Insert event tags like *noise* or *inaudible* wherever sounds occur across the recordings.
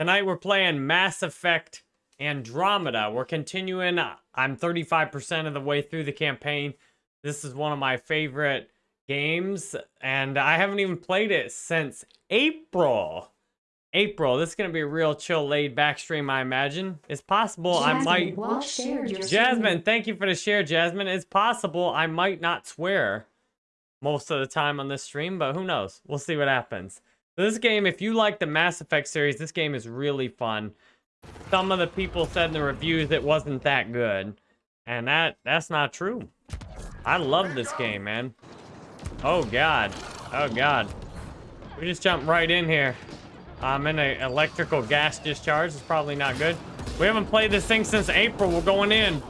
Tonight we're playing Mass Effect Andromeda. We're continuing. I'm 35% of the way through the campaign. This is one of my favorite games, and I haven't even played it since April. April. This is going to be a real chill, laid back stream, I imagine. It's possible Jasmine, I might... well Jasmine, thank you for the share, Jasmine. It's possible I might not swear most of the time on this stream, but who knows? We'll see what happens. This game, if you like the Mass Effect series, this game is really fun. Some of the people said in the reviews it wasn't that good. And that that's not true. I love this game, man. Oh, God. Oh, God. We just jumped right in here. Um, I'm in an electrical gas discharge. It's probably not good. We haven't played this thing since April. We're going in.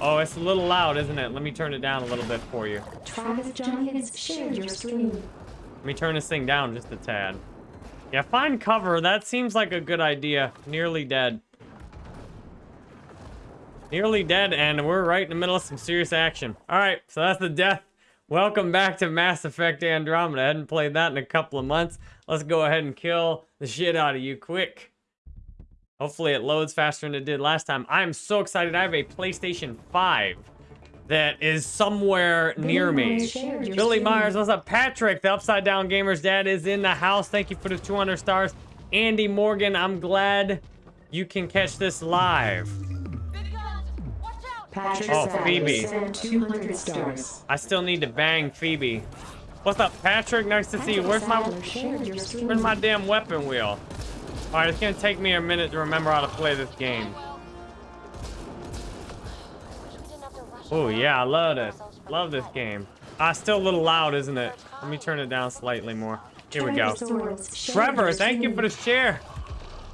Oh, it's a little loud, isn't it? Let me turn it down a little bit for you. Travis Jenkins shared your stream. Let me turn this thing down just a tad. Yeah, find cover. That seems like a good idea. Nearly dead. Nearly dead, and we're right in the middle of some serious action. All right, so that's the death. Welcome back to Mass Effect Andromeda. I hadn't played that in a couple of months. Let's go ahead and kill the shit out of you quick. Hopefully it loads faster than it did last time. I'm so excited. I have a PlayStation 5 that is somewhere near me. Myers Billy. Myers, what's up? Patrick, the Upside Down Gamer's dad, is in the house. Thank you for the 200 stars. Andy Morgan, I'm glad you can catch this live. Patrick Oh, Phoebe. 200 stars. I still need to bang Phoebe. What's up, Patrick? Nice to see you. Where's my Sadler shared your stream. where's my damn weapon wheel? All right, it's gonna take me a minute to remember how to play this game. Oh yeah, I love this. Love this game. Ah, still a little loud, isn't it? Let me turn it down slightly more. Here we go. Trevor, thank you for the share.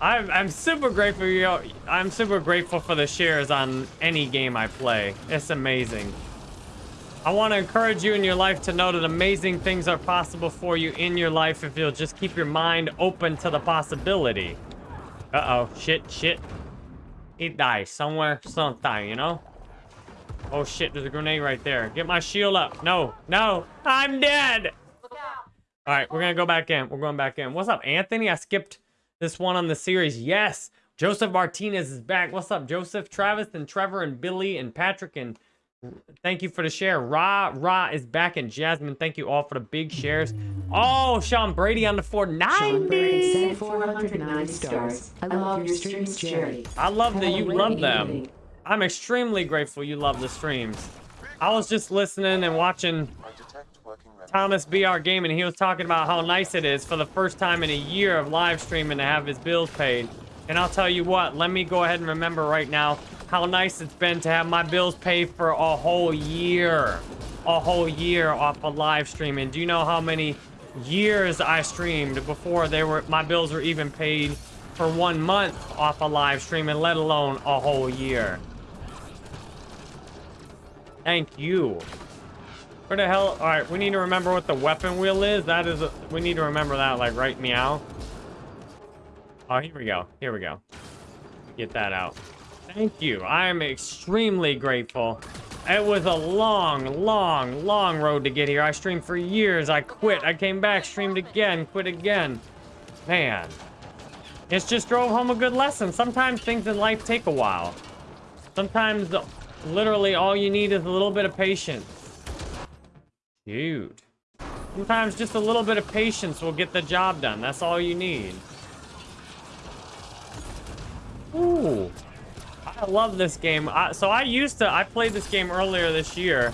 I'm, I'm super grateful. You, I'm super grateful for the shares on any game I play. It's amazing. I want to encourage you in your life to know that amazing things are possible for you in your life if you'll just keep your mind open to the possibility. Uh-oh. Shit, shit. He dies somewhere, sometime, you know? Oh, shit. There's a grenade right there. Get my shield up. No, no. I'm dead. All right, we're going to go back in. We're going back in. What's up, Anthony? I skipped this one on the series. Yes. Joseph Martinez is back. What's up, Joseph? Travis and Trevor and Billy and Patrick and thank you for the share. Ra Ra is back and Jasmine. Thank you all for the big shares. Oh, Sean Brady on the Sean Brady 490. sent 409 stars. I love your streams, Jerry. I love that you love them. I'm extremely grateful you love the streams. I was just listening and watching Thomas BR Gaming. He was talking about how nice it is for the first time in a year of live streaming to have his bills paid. And I'll tell you what, let me go ahead and remember right now how nice it's been to have my bills paid for a whole year. A whole year off of live streaming. Do you know how many years I streamed before they were my bills were even paid for one month off of live streaming, let alone a whole year? Thank you. Where the hell? All right, we need to remember what the weapon wheel is. That is, a, we need to remember that, like, right meow. Oh, here we go. Here we go. Get that out. Thank you. I am extremely grateful. It was a long, long, long road to get here. I streamed for years. I quit. I came back, streamed again, quit again. Man. It's just drove home a good lesson. Sometimes things in life take a while. Sometimes, literally, all you need is a little bit of patience. Dude. Sometimes just a little bit of patience will get the job done. That's all you need. Ooh. I love this game. I, so I used to, I played this game earlier this year.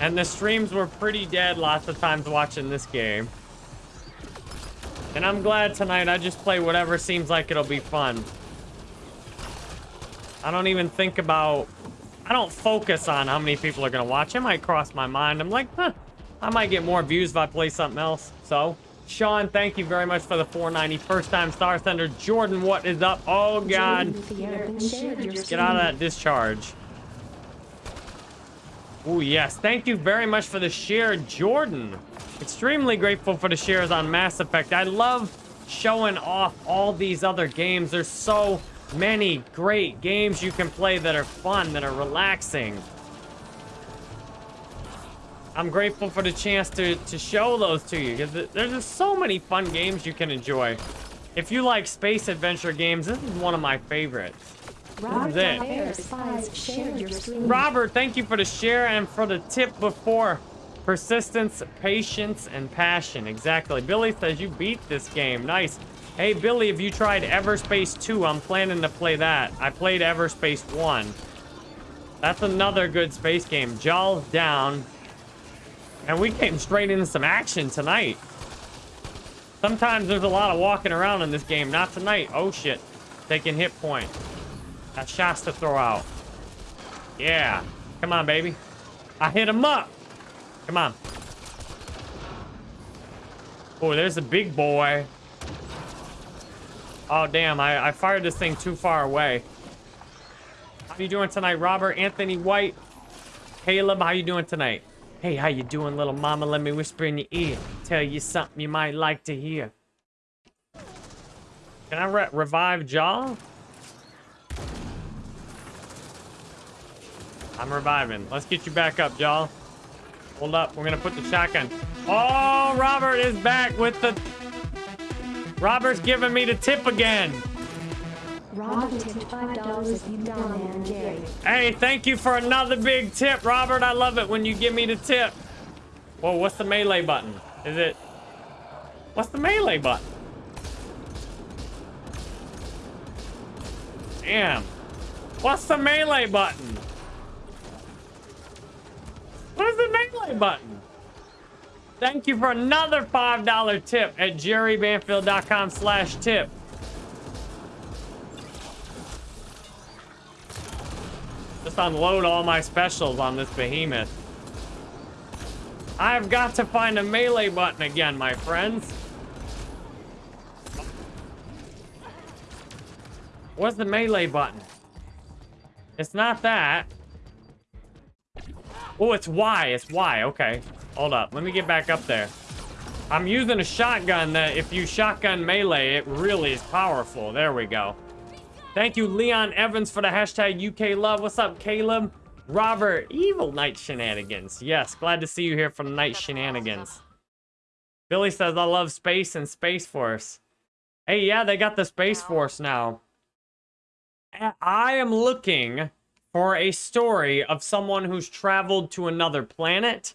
And the streams were pretty dead lots of times watching this game. And I'm glad tonight I just play whatever seems like it'll be fun. I don't even think about I don't focus on how many people are gonna watch. It might cross my mind. I'm like, huh, I might get more views if I play something else. So, Sean, thank you very much for the 490 first time Star Thunder. Jordan, what is up? Oh God, Jordan Thierry shared your get out of that discharge. Oh yes, thank you very much for the share, Jordan. Extremely grateful for the shares on Mass Effect. I love showing off all these other games. There's so many great games you can play that are fun, that are relaxing. I'm grateful for the chance to, to show those to you because there's just so many fun games you can enjoy. If you like space adventure games, this is one of my favorites. Robert it. Fair Spies shared your. Robert, thank you for the share and for the tip before. Persistence, patience, and passion. Exactly. Billy says you beat this game. Nice. Hey, Billy, have you tried Everspace 2? I'm planning to play that. I played Everspace 1. That's another good space game. Jaal's down. And we came straight into some action tonight. Sometimes there's a lot of walking around in this game. Not tonight. Oh, shit. Taking hit point. Got shots to throw out. Yeah. Come on, baby. I hit him up. Come on. Oh, there's a big boy. Oh, damn. I, I fired this thing too far away. How you doing tonight, Robert? Anthony White? Caleb, how you doing tonight? Hey, how you doing, little mama? Let me whisper in your ear. Tell you something you might like to hear. Can I re revive Jaal? I'm reviving. Let's get you back up, Jaal. Hold up. We're gonna put the shotgun. Oh, Robert is back with the... Robert's giving me the tip again. Robert tipped five dollars if you and Jerry. Hey, thank you for another big tip, Robert. I love it when you give me the tip. Whoa, what's the melee button? Is it... What's the melee button? Damn. What's the melee button? What is the melee button? Thank you for another $5 tip at jerrybanfield.com slash tip. Just unload all my specials on this behemoth. I've got to find a melee button again, my friends. What's the melee button? It's not that. Oh, it's Y. It's Y. Okay. Hold up. Let me get back up there. I'm using a shotgun that if you shotgun melee, it really is powerful. There we go. Thank you, Leon Evans, for the hashtag UK love. What's up, Caleb? Robert, evil night shenanigans. Yes, glad to see you here from night shenanigans. Billy says, I love space and Space Force. Hey, yeah, they got the Space Force now. I am looking for a story of someone who's traveled to another planet.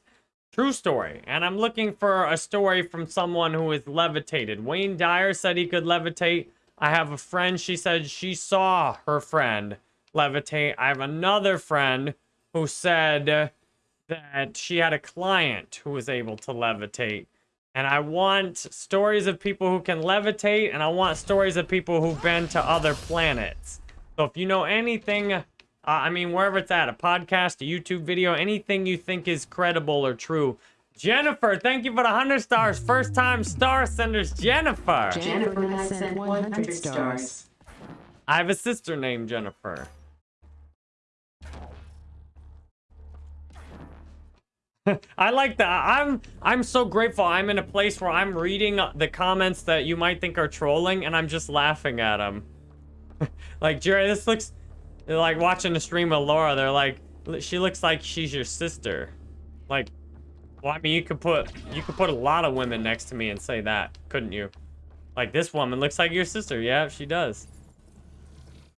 True story. And I'm looking for a story from someone who is levitated. Wayne Dyer said he could levitate. I have a friend, she said she saw her friend levitate. I have another friend who said that she had a client who was able to levitate. And I want stories of people who can levitate, and I want stories of people who've been to other planets. So if you know anything, uh, I mean, wherever it's at, a podcast, a YouTube video, anything you think is credible or true, Jennifer, thank you for the 100 stars. First time star senders, Jennifer. Jennifer has sent 100 stars. I have a sister named Jennifer. *laughs* I like that. I'm I'm so grateful. I'm in a place where I'm reading the comments that you might think are trolling, and I'm just laughing at them. *laughs* like Jerry, this looks they're like watching the stream with Laura. They're like, she looks like she's your sister. Like, well, I mean, you could put you could put a lot of women next to me and say that, couldn't you? Like this woman looks like your sister. Yeah, she does.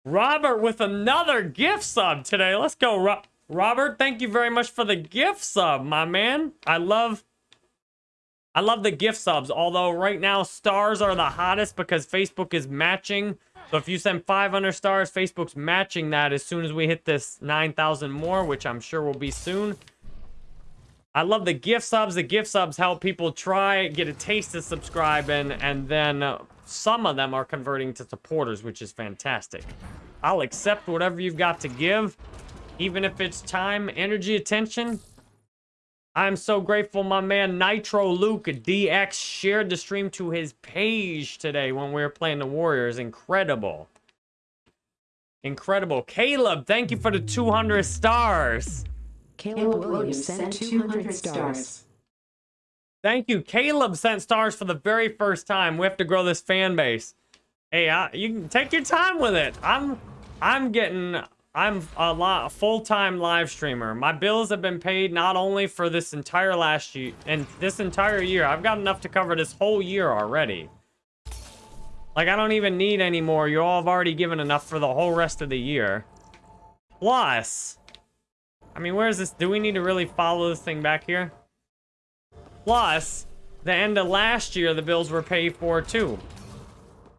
Robert with another gift sub today. Let's go, Ro Robert. Thank you very much for the gift sub, my man. I love I love the gift subs. Although right now stars are the hottest because Facebook is matching. So if you send 500 stars, Facebook's matching that as soon as we hit this 9,000 more, which I'm sure will be soon. I love the gift subs. The gift subs help people try, get a taste of subscribing, and then uh, some of them are converting to supporters, which is fantastic. I'll accept whatever you've got to give, even if it's time, energy, attention. I'm so grateful my man Nitro Luke DX shared the stream to his page today when we were playing the Warriors. Incredible. Incredible. Caleb, thank you for the 200 stars. Caleb Williams sent 200 stars. Thank you. Caleb sent stars for the very first time. We have to grow this fan base. Hey, I, you can take your time with it. I'm I'm getting I'm a full-time live streamer. My bills have been paid not only for this entire last year and this entire year. I've got enough to cover this whole year already. Like, I don't even need any more. You all have already given enough for the whole rest of the year. Plus, I mean, where is this? Do we need to really follow this thing back here? Plus, the end of last year, the bills were paid for too.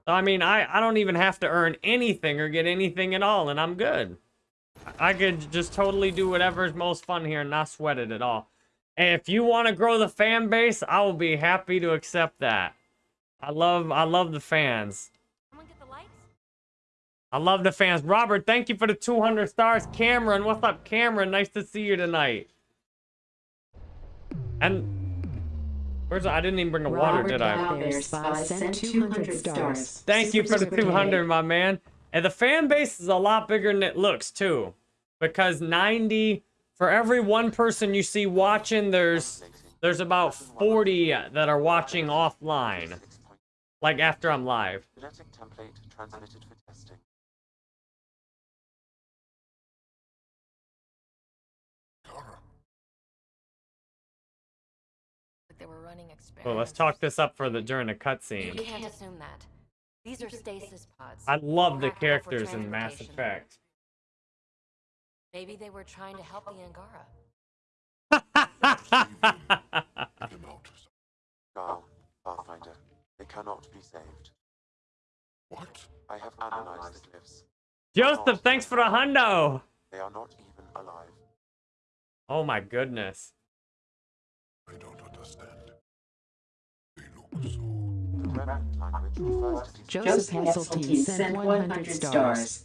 I mean, I, I don't even have to earn anything or get anything at all, and I'm good. I could just totally do whatever's most fun here and not sweat it at all. And if you want to grow the fan base, I will be happy to accept that. I love I love the fans. Someone get the lights? I love the fans. Robert, thank you for the 200 stars. Cameron, what's up, Cameron? Nice to see you tonight. And where's I didn't even bring a water, Robert did I? Valverde Spy sent 200 stars. Thank you for the 200, my man. And the fan base is a lot bigger than it looks, too. Because 90, for every one person you see watching, there's there's about 40 that are watching offline. Like after I'm live. Genetic template transmitted for testing. They were running experiments. Well, let's talk this up for the during the cutscene. You can't assume that. These are stasis pods. I love the Cracked out for characters in Mass. Effect. Maybe they were trying to help the Angara. Jaal, Pathfinder, they cannot be saved. What? I have analyzed the glyphs. Joseph, thanks for the hundo. They are not even alive. Oh my goodness. I don't understand. They look so. The remnant language refers to Joseph Hasseltine sent 100 stars.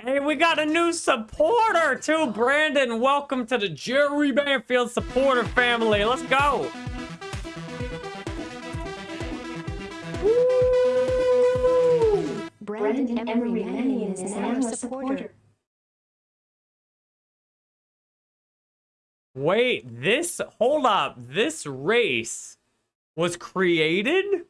Hey, we got a new supporter too, Brandon. Welcome to the Jerry Banfield supporter family. Let's go. Woo! Brendan Emery Mannion is now a supporter. Wait, this hold up. This race was created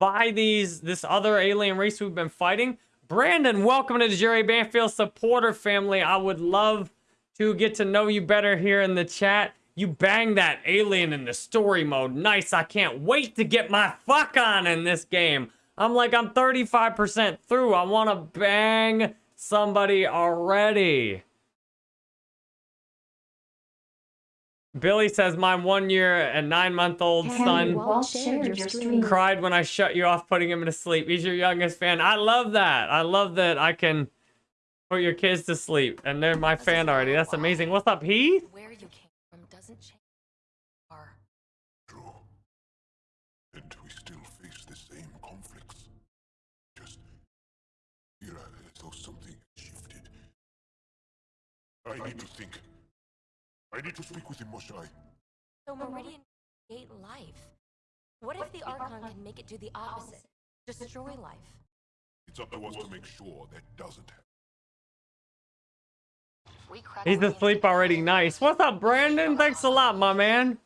by these this other alien race we've been fighting. Brandon, welcome to the Jerry Banfield supporter family. I would love to get to know you better here in the chat. You bang that alien in the story mode. Nice. I can't wait to get my fuck on in this game. I'm like, I'm 35% through. I want to bang somebody already. Billy says, my one year and nine month old Henry son Walt shared your stream. cried when I shut you off putting him to sleep. He's your youngest fan. I love that. I love that I can put your kids to sleep. And they're my fan already. That's amazing. What's up, Heath? Where you came from doesn't change. Are True. And we still face the same conflicts. Just feel as though something shifted. I need to think. I need to speak with Imoshai. so Meridian create life. What if the Archon can make it do the opposite? Destroy life. It's up to us to make sure that doesn't happen. He's asleep already. Nice. What's up, Brandon? Thanks a lot, my man.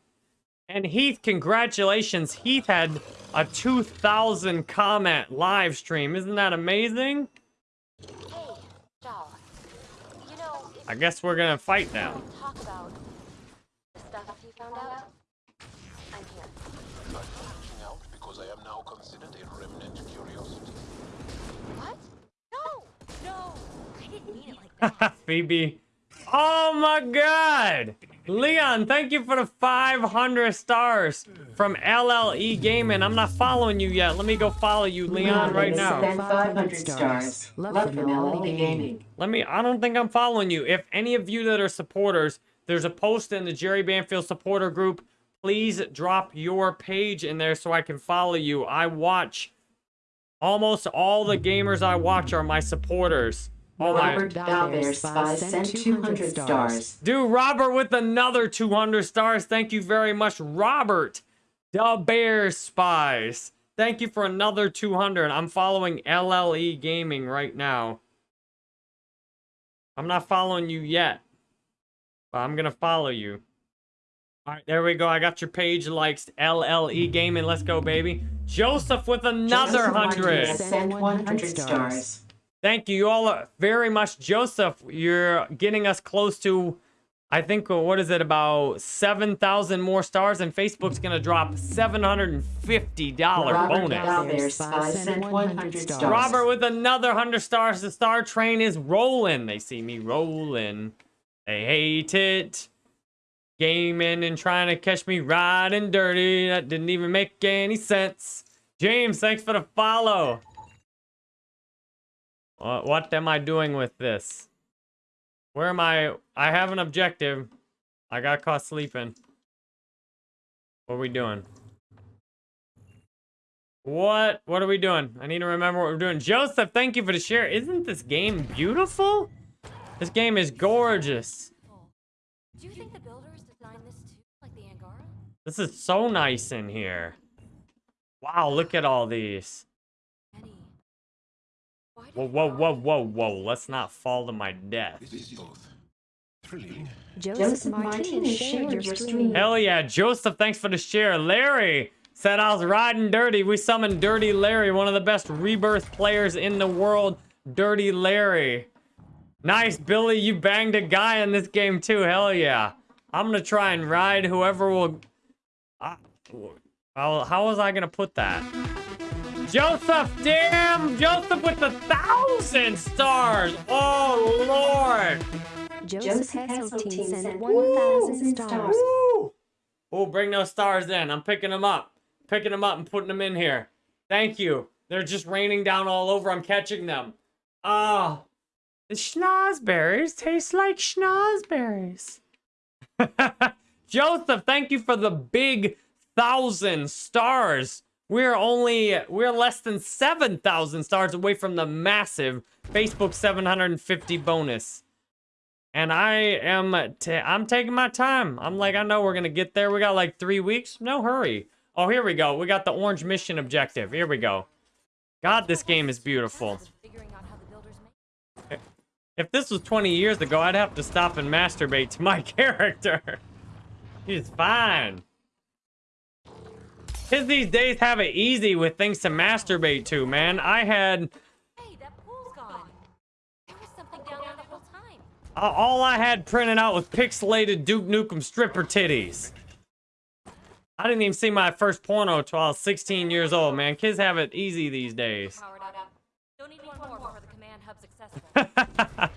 And Heath, congratulations. Heath had a 2,000 comment live stream. Isn't that amazing? Hey, Jaal. You know, I guess we're going to fight now. talk about the stuff you found out, I'm here. I'm reaching out because I am now considered a remnant curiosity. What? No! No! I didn't mean it like that. *laughs* Phoebe. Oh my god! Leon, thank you for the 500 stars from LLE Gaming. I'm not following you yet. Let me go follow you, Leon, right now. Sent 500 stars. Love from LL Gaming. Let me, I don't think I'm following you. If any of you that are supporters, there's a post in the Jerry Banfield supporter group. Please drop your page in there so I can follow you. I watch, almost all the gamers I watch are my supporters. Oh. Robert Valverde sent 200 stars. Dude, Robert with another 200 stars. Thank you very much, Robert. The Bear Spies. Thank you for another 200. I'm following LLE Gaming right now. I'm not following you yet. But I'm going to follow you. All right, there we go. I got your page likes. LLE Gaming. Let's go, baby. Joseph with another Joseph 100. Sent 100 stars. Thank you all very much, Joseph. You're getting us close to I think, uh, what is it, about 7,000 more stars, and Facebook's gonna drop $750 Robert bonus. Galvez sent 100 stars. Robert with another 100 stars. The star train is rolling. They see me rolling. They hate it. Gaming and trying to catch me riding dirty. That didn't even make any sense. James, thanks for the follow. What, what am I doing with this? Where am I? I have an objective. I got caught sleeping. What are we doing? What? What are we doing? I need to remember what we're doing. Joseph, thank you for the share. Isn't this game beautiful? This game is gorgeous. Do you think the builders designed this too, like the Angara? This is so nice in here. Wow, look at all these. Eddie. Why Whoa, whoa, whoa, whoa, whoa. Let's not fall to my death. This both thrilling Joseph Martinez shared your stream. Hell yeah, Joseph, thanks for the share. Larry said I was riding dirty. We summoned Dirty Larry, one of the best rebirth players in the world. Dirty Larry. Nice, Billy. You banged a guy in this game too. Hell yeah. I'm gonna try and ride whoever will. I- how, how was I gonna put that? Joseph, damn! Joseph with the thousand stars! Oh, Lord! Joseph Hasseltine sent 1,000 stars. Woo! Oh, bring those stars in. I'm picking them up. Picking them up and putting them in here. Thank you. They're just raining down all over. I'm catching them. Ah. The schnozberries taste like schnozberries. *laughs* Joseph, thank you for the big thousand stars. We're only, we're less than 7,000 stars away from the massive Facebook 750 bonus. And I am, ta- I'm taking my time. I'm like, I know we're gonna get there. We got like three weeks. No hurry. Oh, here we go. We got the orange mission objective. Here we go. God, this game is beautiful. Figuring out how the builders make If this was 20 years ago, I'd have to stop and masturbate to my *laughs* character. He's fine. Kids these days have it easy with things to masturbate to, man. I had Hey, that pool's gone. There was something down there the whole time. All I had printed out was pixelated Duke Nukem stripper titties. I didn't even see my first porno till I was 16 years old, man. Kids have it easy these days. *laughs*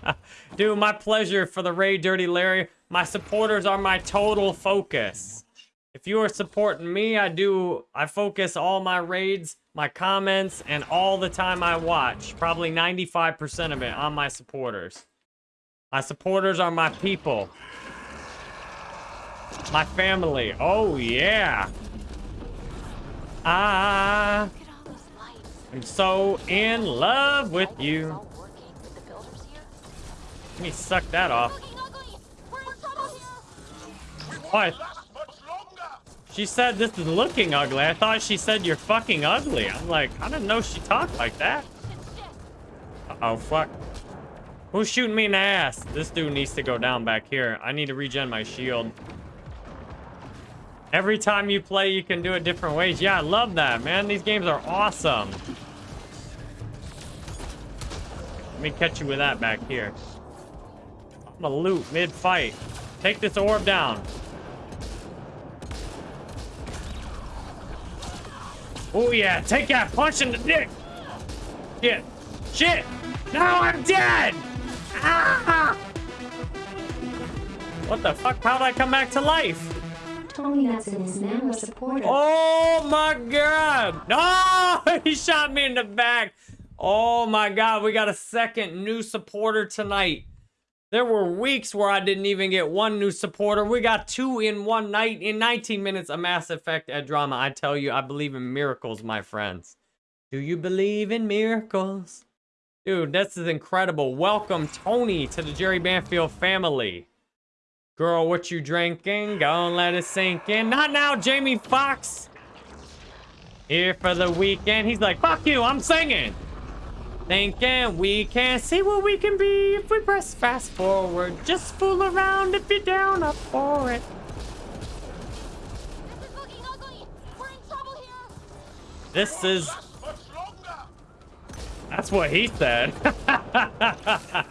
Dude, my pleasure for the Ray Dirty Larry. My supporters are my total focus. If you are supporting me, I do, I focus all my raids, my comments, and all the time I watch, probably 95% of it on my supporters. My supporters are my people. My family. Oh, yeah. I am so in love with you. Let me suck that off. What? She said this is looking ugly. I thought she said you're fucking ugly. I'm like, I didn't know she talked like that. Uh oh, fuck. Who's shooting me in the ass? This dude needs to go down back here. I need to regen my shield. Every time you play, you can do it different ways. Yeah, I love that, man. These games are awesome. Let me catch you with that back here. I'm gonna loot mid-fight. Take this orb down. Oh yeah, take that punch in the dick. Shit. Shit. Now I'm dead. Ah! What the fuck? How'd I come back to life? Tony Hudson is now a supporter. Oh my god! No! *laughs* He shot me in the back. Oh my god, we got a second new supporter tonight. There were weeks where I didn't even get one new supporter. We got two in one night. In 19 minutes, a Mass Effect Andromeda. I tell you, I believe in miracles, my friends. Do you believe in miracles? Dude, this is incredible. Welcome, Tony, to the Jerry Banfield family. Girl, what you drinking? Gonna let it sink in. Not now, Jamie Foxx. Here for the weekend. He's like, fuck you, I'm singing. Thinking we can't see what we can be if we press fast forward. Just fool around if you're down up for it. This is. That's what he said. *laughs*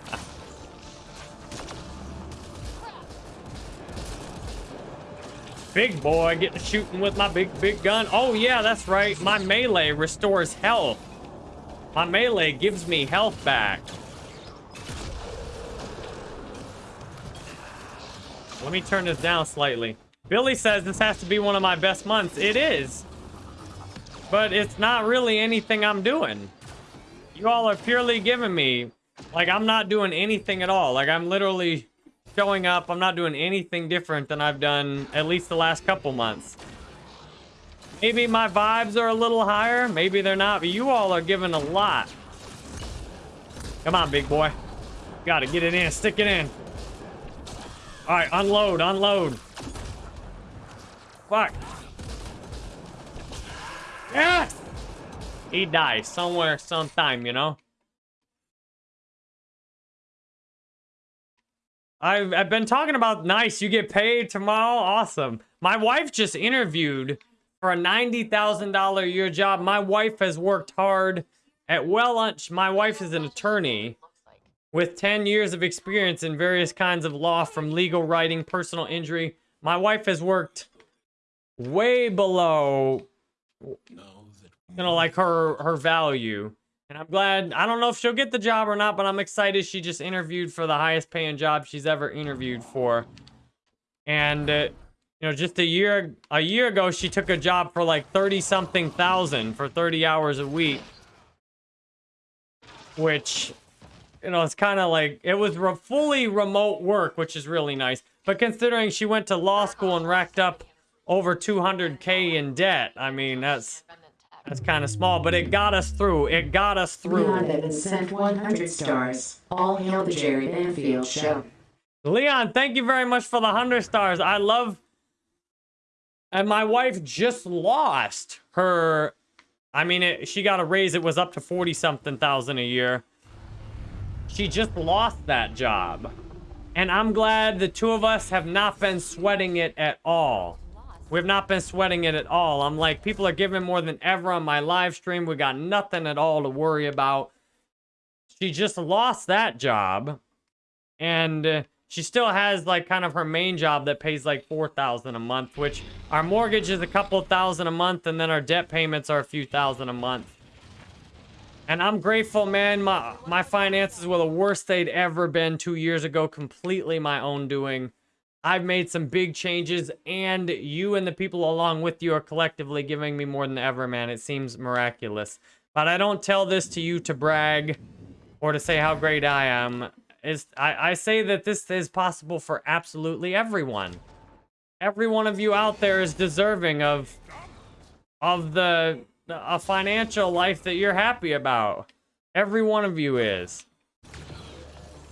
Big boy, getting shooting with my big, big gun. Oh, yeah, that's right. My melee restores health. My melee gives me health back. Let me turn this down slightly. Billy says this has to be one of my best months. It is. But it's not really anything I'm doing. You all are purely giving me. Like, I'm not doing anything at all. Like, I'm literally showing up. I'm not doing anything different than I've done at least the last couple months. Maybe my vibes are a little higher. Maybe they're not. But you all are giving a lot. Come on, big boy. Gotta get it in. Stick it in. All right, unload, unload. Fuck. Yes! He dies somewhere, sometime, you know? I've, I've been talking about nice, you get paid tomorrow. Awesome. My wife just interviewed for a $90,000 a year job. My wife has worked hard at well, Lunch. my wife is an attorney with 10 years of experience in various kinds of law from legal writing, personal injury. My wife has worked way below, you know, like her, her value. And I'm glad, I don't know if she'll get the job or not, but I'm excited she just interviewed for the highest paying job she's ever interviewed for. And, uh, you know, just a year, a year ago, she took a job for like 30 something thousand for 30 hours a week. Which you know, it's kind of like, it was re fully remote work, which is really nice. But considering she went to law school and racked up over 200k in debt, I mean, that's that's kind of small, but it got us through. It got us through. Leon sent 100 stars. All hail the Jerry Banfield show. Leon, thank you very much for the 100 stars. I love... And my wife just lost her... I mean, it, she got a raise. It was up to 40-something thousand a year. She just lost that job. And I'm glad the two of us have not been sweating it at all. We've not been sweating it at all. I'm like, people are giving more than ever on my live stream. We got nothing at all to worry about. She just lost that job. And she still has like kind of her main job that pays like 4000 a month, which our mortgage is a couple thousand a month. And then our debt payments are a few thousand a month. And I'm grateful, man. My my finances were the worst they'd ever been two years ago. Completely my own doing. I've made some big changes, and you and the people along with you are collectively giving me more than ever, man. It seems miraculous. But I don't tell this to you to brag or to say how great I am. It's, I, I say that this is possible for absolutely everyone. Every one of you out there is deserving of of the a financial life that you're happy about. Every one of you is.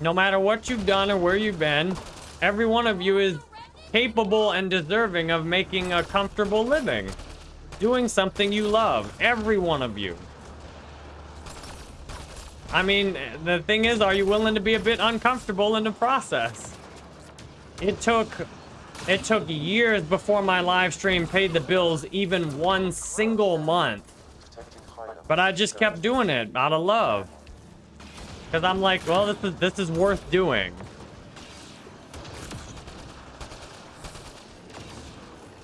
No matter what you've done or where you've been, every one of you is capable and deserving of making a comfortable living. Doing something you love. Every one of you. I mean, the thing is, are you willing to be a bit uncomfortable in the process? It took it took years before my live stream paid the bills even one single month. But I just kept doing it out of love. Because I'm like, well, this is, this is worth doing.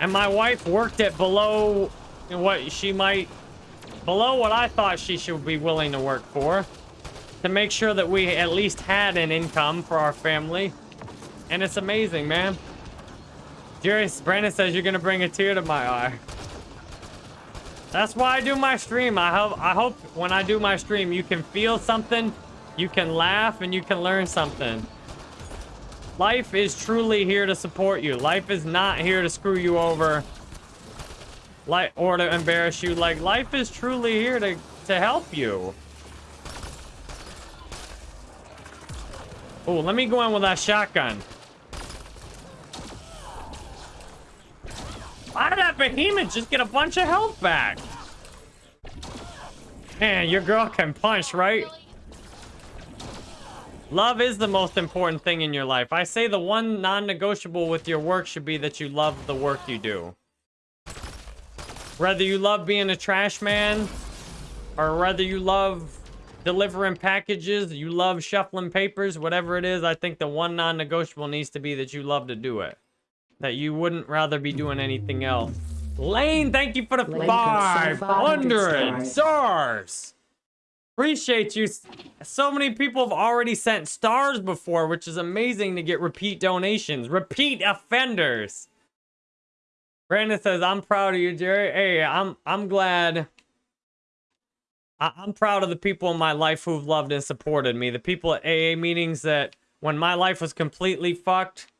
And my wife worked it below what she might... Below what I thought she should be willing to work for. To make sure that we at least had an income for our family. And it's amazing, man. Jerry, Brandon says you're gonna bring a tear to my eye. That's why I do my stream. I hope, I hope when I do my stream, you can feel something, you can laugh, and you can learn something. Life is truly here to support you. Life is not here to screw you over. Like, or to embarrass you. Like, life is truly here to, to help you. Oh, let me go in with that shotgun. Why did that behemoth just get a bunch of health back? Man, your girl can punch, right? Love is the most important thing in your life. I say the one non-negotiable with your work should be that you love the work you do. Whether you love being a trash man, or whether you love delivering packages, you love shuffling papers, whatever it is, I think the one non-negotiable needs to be that you love to do it. that you wouldn't rather be doing anything else. Lane, thank you for the Lane 500 500 stars. Appreciate you. So many people have already sent stars before, which is amazing to get repeat donations. Repeat offenders. Brandon says, "I'm proud of you, Jerry. Hey, I'm I'm glad. I, I'm proud of the people in my life who've loved and supported me. The people at AA meetings that, when my life was completely fucked,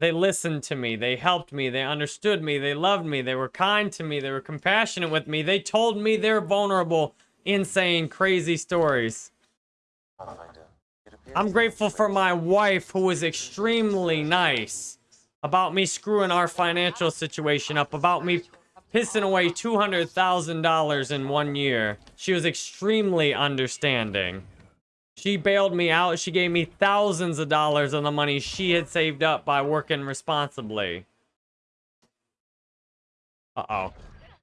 they listened to me. They helped me. They understood me. They loved me. They were kind to me. They were compassionate with me. They told me they're vulnerable, insane, crazy stories. I'm grateful for my wife who was extremely nice about me screwing our financial situation up, about me pissing away $200,000 in one year. She was extremely understanding. She bailed me out. She gave me thousands of dollars of the money she had saved up by working responsibly. Uh-oh.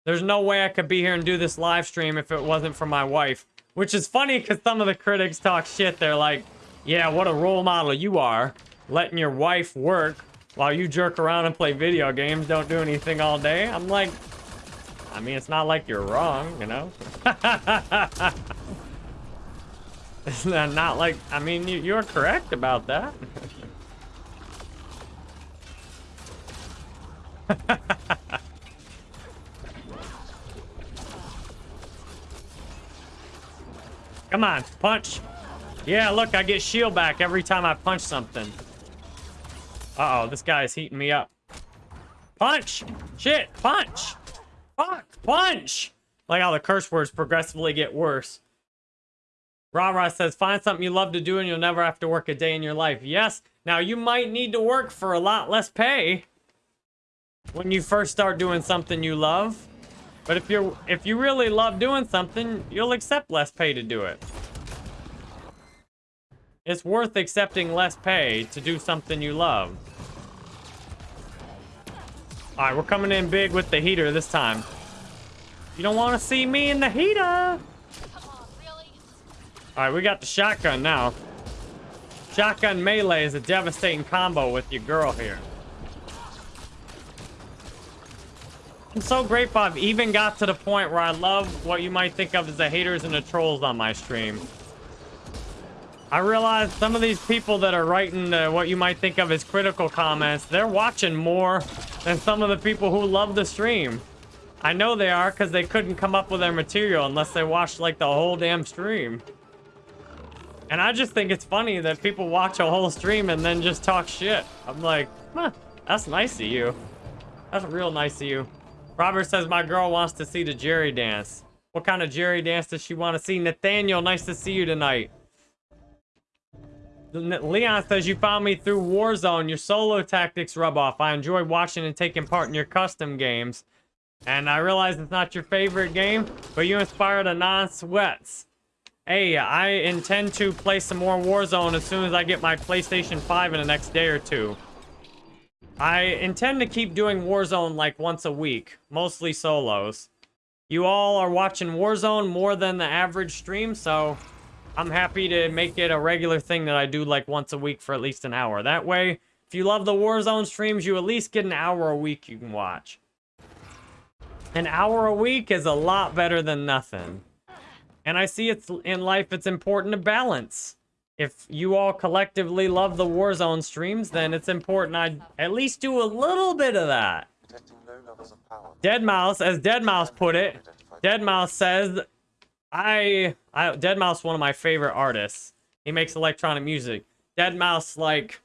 There's no way I could be here and do this live stream if it wasn't for my wife. Which is funny because some of the critics talk shit. They're like, yeah, what a role model you are. Letting your wife work while you jerk around and play video games, don't do anything all day. I'm like, I mean, it's not like you're wrong, you know? *laughs* it's not like, I mean, you, you're correct about that. *laughs* Come on, punch. Yeah, look, I get shield back every time I punch something. Uh-oh, this guy is heating me up. Punch! Shit, punch! Fuck, punch! Like how the curse words progressively get worse. Rah says, find something you love to do and you'll never have to work a day in your life. Yes, now you might need to work for a lot less pay when you first start doing something you love. But if you're if you really love doing something, you'll accept less pay to do it. It's worth accepting less pay to do something you love. All right, we're coming in big with the heater this time. You don't want to see me in the heater. All right, we got the shotgun now. Shotgun melee is a devastating combo with your girl here. I'm so grateful I've even got to the point where I love what you might think of as the haters and the trolls on my stream. I realize some of these people that are writing uh, what you might think of as critical comments, they're watching more than some of the people who love the stream. I know they are because they couldn't come up with their material unless they watched like the whole damn stream. And I just think it's funny that people watch a whole stream and then just talk shit. I'm like, huh, that's nice of you. That's real nice of you. Robert says my girl wants to see the Jerry dance. What kind of Jerry dance does she want to see? Nathaniel, nice to see you tonight. Leon says you found me through Warzone. Your solo tactics rub off. I enjoy watching and taking part in your custom games. And I realize it's not your favorite game, but you inspired a non-sweats. Hey, I intend to play some more Warzone as soon as I get my PlayStation 5 in the next day or two. I intend to keep doing Warzone like once a week, mostly solos. You all are watching Warzone more than the average stream, so I'm happy to make it a regular thing that I do like once a week for at least an hour. That way, if you love the Warzone streams, you at least get an hour a week you can watch. An hour a week is a lot better than nothing. And I see it's in life it's important to balance. If you all collectively love the Warzone streams, then it's important I at least do a little bit of that. Detecting low levels of power. Deadmau5, as Deadmau5 put it, Identified. Deadmau5 says, I, I, Deadmau5 one of my favorite artists. He makes electronic music. Deadmau5 like,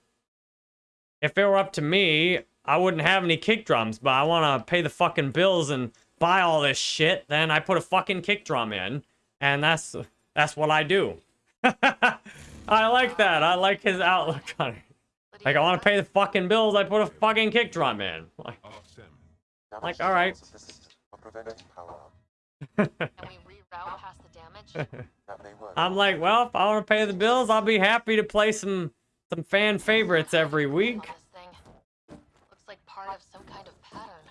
if it were up to me, I wouldn't have any kick drums, but I want to pay the fucking bills and buy all this shit. Then I put a fucking kick drum in, and that's that's what I do. *laughs* I like that. I like his outlook on it. Like I want to pay the fucking bills, I put a fucking kick drum in. Like, Like, alright. response *laughs* *laughs* of the system are preventing power up. Can we reroute past the damage? That may work. I'm like, well, if I want to pay the bills, I'll be happy to play some some fan favorites every week. On this thing. Looks like part of some kind of pattern.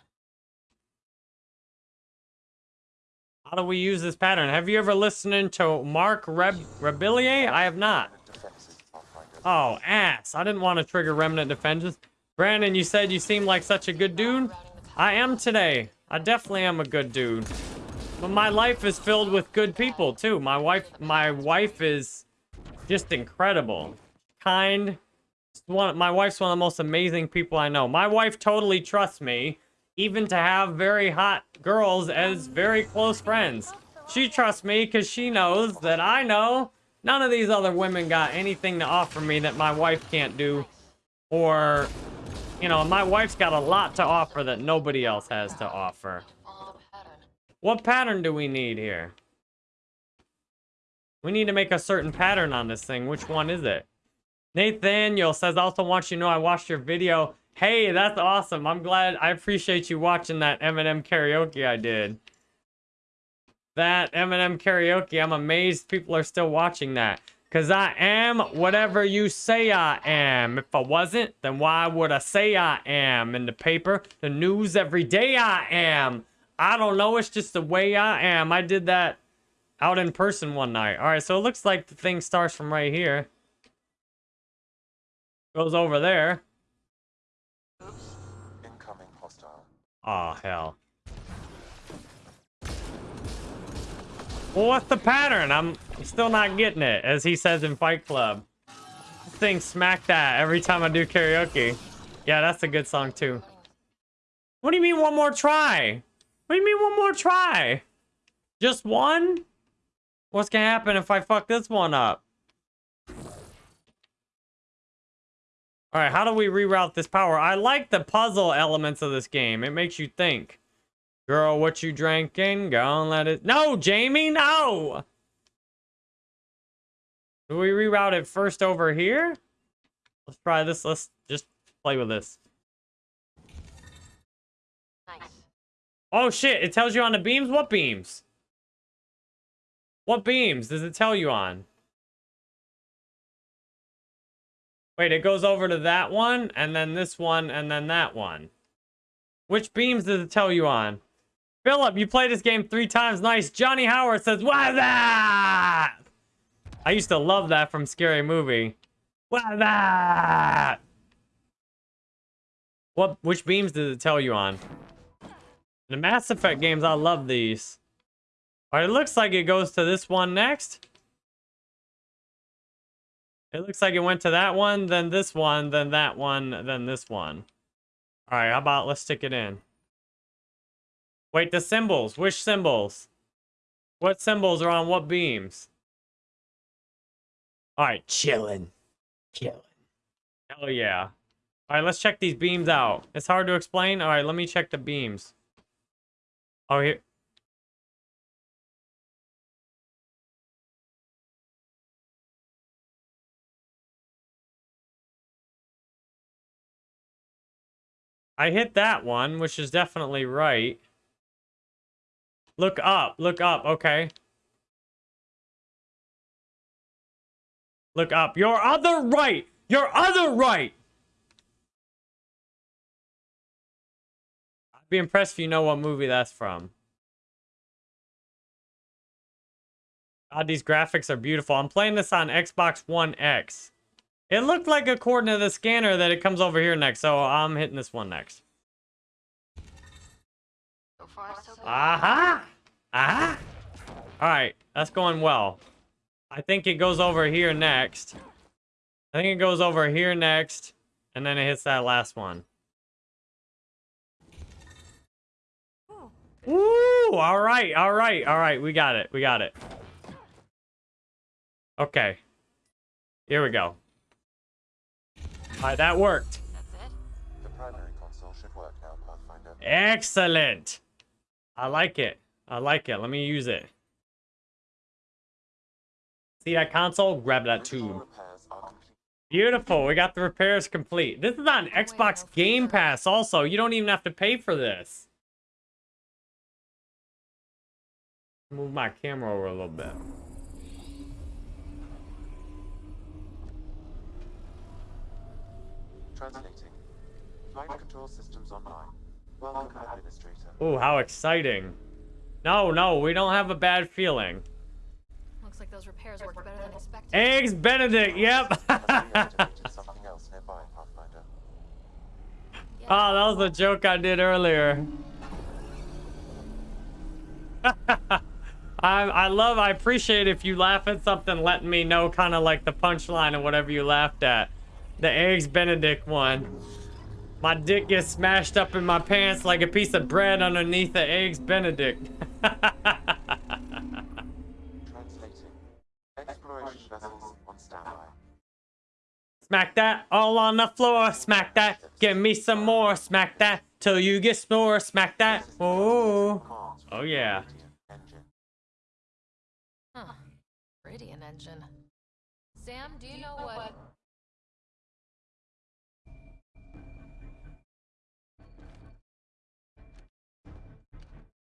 How do we use this pattern? Have you ever listened to Marc Reb Rebillet? I have not. Oh, ass. I didn't want to trigger Remnant Defenses. Brandon, you said you seem like such a good dude. I am today. I definitely am a good dude. But my life is filled with good people too. My wife, my wife is just incredible. Kind. One, my wife's one of the most amazing people I know. My wife totally trusts me, even to have very hot girls as very close friends. She trusts me because she knows that I know none of these other women got anything to offer me that my wife can't do. Or, you know, my wife's got a lot to offer that nobody else has to offer. What pattern do we need here? We need to make a certain pattern on this thing. Which one is it? Nathaniel says, also wants you to know I watched your video. Hey, that's awesome. I'm glad. I appreciate you watching that Eminem karaoke I did. That Eminem karaoke, I'm amazed people are still watching that. Because I am whatever you say I am. If I wasn't, then why would I say I am? In the paper, the news every day I am. I don't know, it's just the way I am. I did that out in person one night. All right, so it looks like the thing starts from right here. Goes over there. Incoming hostile. Oh, hell. Well, what's the pattern? I'm still not getting it, as he says in Fight Club. This thing smack that every time I do karaoke. Yeah, that's a good song, too. What do you mean one more try? What do you mean one more try? Just one? What's gonna happen if I fuck this one up? Alright, how do we reroute this power? I like the puzzle elements of this game. It makes you think. Girl, what you drinking? Go and let it... No, Jamie, no! Do we reroute it first over here? Let's try this. Let's just play with this. Oh shit, it tells you on the beams? What beams? What beams does it tell you on? Wait, it goes over to that one, and then this one, and then that one. Which beams does it tell you on? Philip, you played this game three times. Nice. Johnny Howard says, What's that? I used to love that from Scary Movie. What's that? What, which beams does it tell you on? The Mass Effect games, I love these. All right, it looks like it goes to this one next. It looks like it went to that one, then this one, then that one, then this one. All right, how about let's stick it in. Wait, the symbols. Which symbols? What symbols are on what beams? All right, chilling. Chilling. Hell yeah. All right, let's check these beams out. It's hard to explain. All right, let me check the beams. Oh, here. I hit that one, which is definitely right. Look up, look up, okay. Look up. Your other right! Your other right! Be impressed if you know what movie that's from. God, these graphics are beautiful. I'm playing this on Xbox One X. It looked like according to the scanner that it comes over here next, so I'm hitting this one next. Uh-huh. Uh-huh. Aha! Aha! Alright, that's going well. I think it goes over here next. I think it goes over here next, and then it hits that last one. Woo! All right, all right, all right. We got it. We got it. Okay. Here we go. All right, that worked. The primary console should work now, Pathfinder. Excellent. I like it. I like it. Let me use it. See that console? Grab that Original tube. repairs are complete. Beautiful. We got the repairs complete. This is on Xbox Game Pass also. You don't even have to pay for this. Move my camera over a little bit. Translating. Flight control systems online. Welcome, Administrator. Ooh, how exciting. No, no, we don't have a bad feeling. Looks like those repairs worked better than expected. Eggs Benedict, yep. Have we activated something else nearby, Pathfinder? Oh, that was a joke I did earlier. *laughs* I I love I appreciate if you laugh at something letting me know kind of like the punchline of whatever you laughed at. The eggs benedict one. My dick gets smashed up in my pants like a piece of bread underneath the eggs benedict. *laughs* Smack that all on the floor. Smack that. Give me some more. Smack that till you get more. Smack that. Oh. Oh yeah. Meridian engine. Sam, do you know what?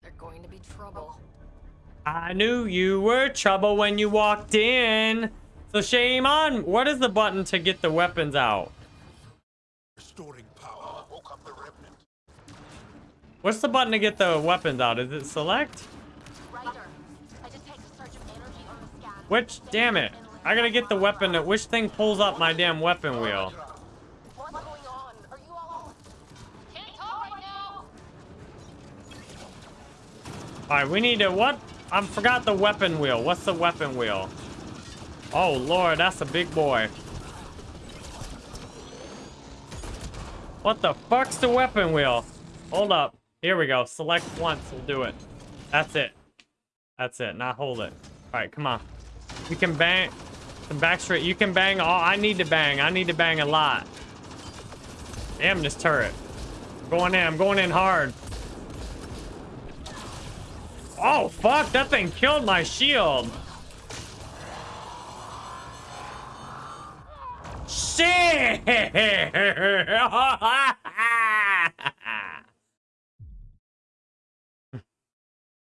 They're going to be trouble. I knew you were trouble when you walked in. So shame on. What is the button to get the weapons out? Restoring power woke up the remnant. What's the button to get the weapons out? Is it select? Ryder, I detect a surge of energy on the scan. Which, damn it. I gotta get the weapon. That, which thing pulls up my damn weapon wheel? Alright, we need to, what? I forgot the weapon wheel. What's the weapon wheel? Oh, Lord, that's a big boy. What the fuck's the weapon wheel? Hold up. Here we go. Select once. We'll do it. That's it. That's it. Now hold it. Alright, come on. You can bang. Some back straight. You can bang all. I need to bang. I need to bang a lot. Damn this turret. I'm Going in. I'm going in hard. Oh, fuck. That thing killed my shield. Shit! *laughs*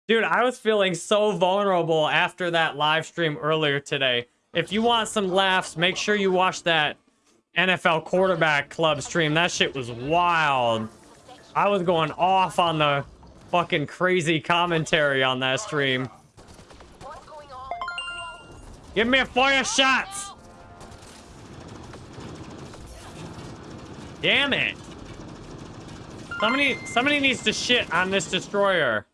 Dude, I was feeling so vulnerable after that live stream earlier today. If you want some laughs, make sure you watch that NFL quarterback club stream. That shit was wild. I was going off on the fucking crazy commentary on that stream. Give me a fire shots! Damn it! Somebody, somebody needs to shit on this destroyer.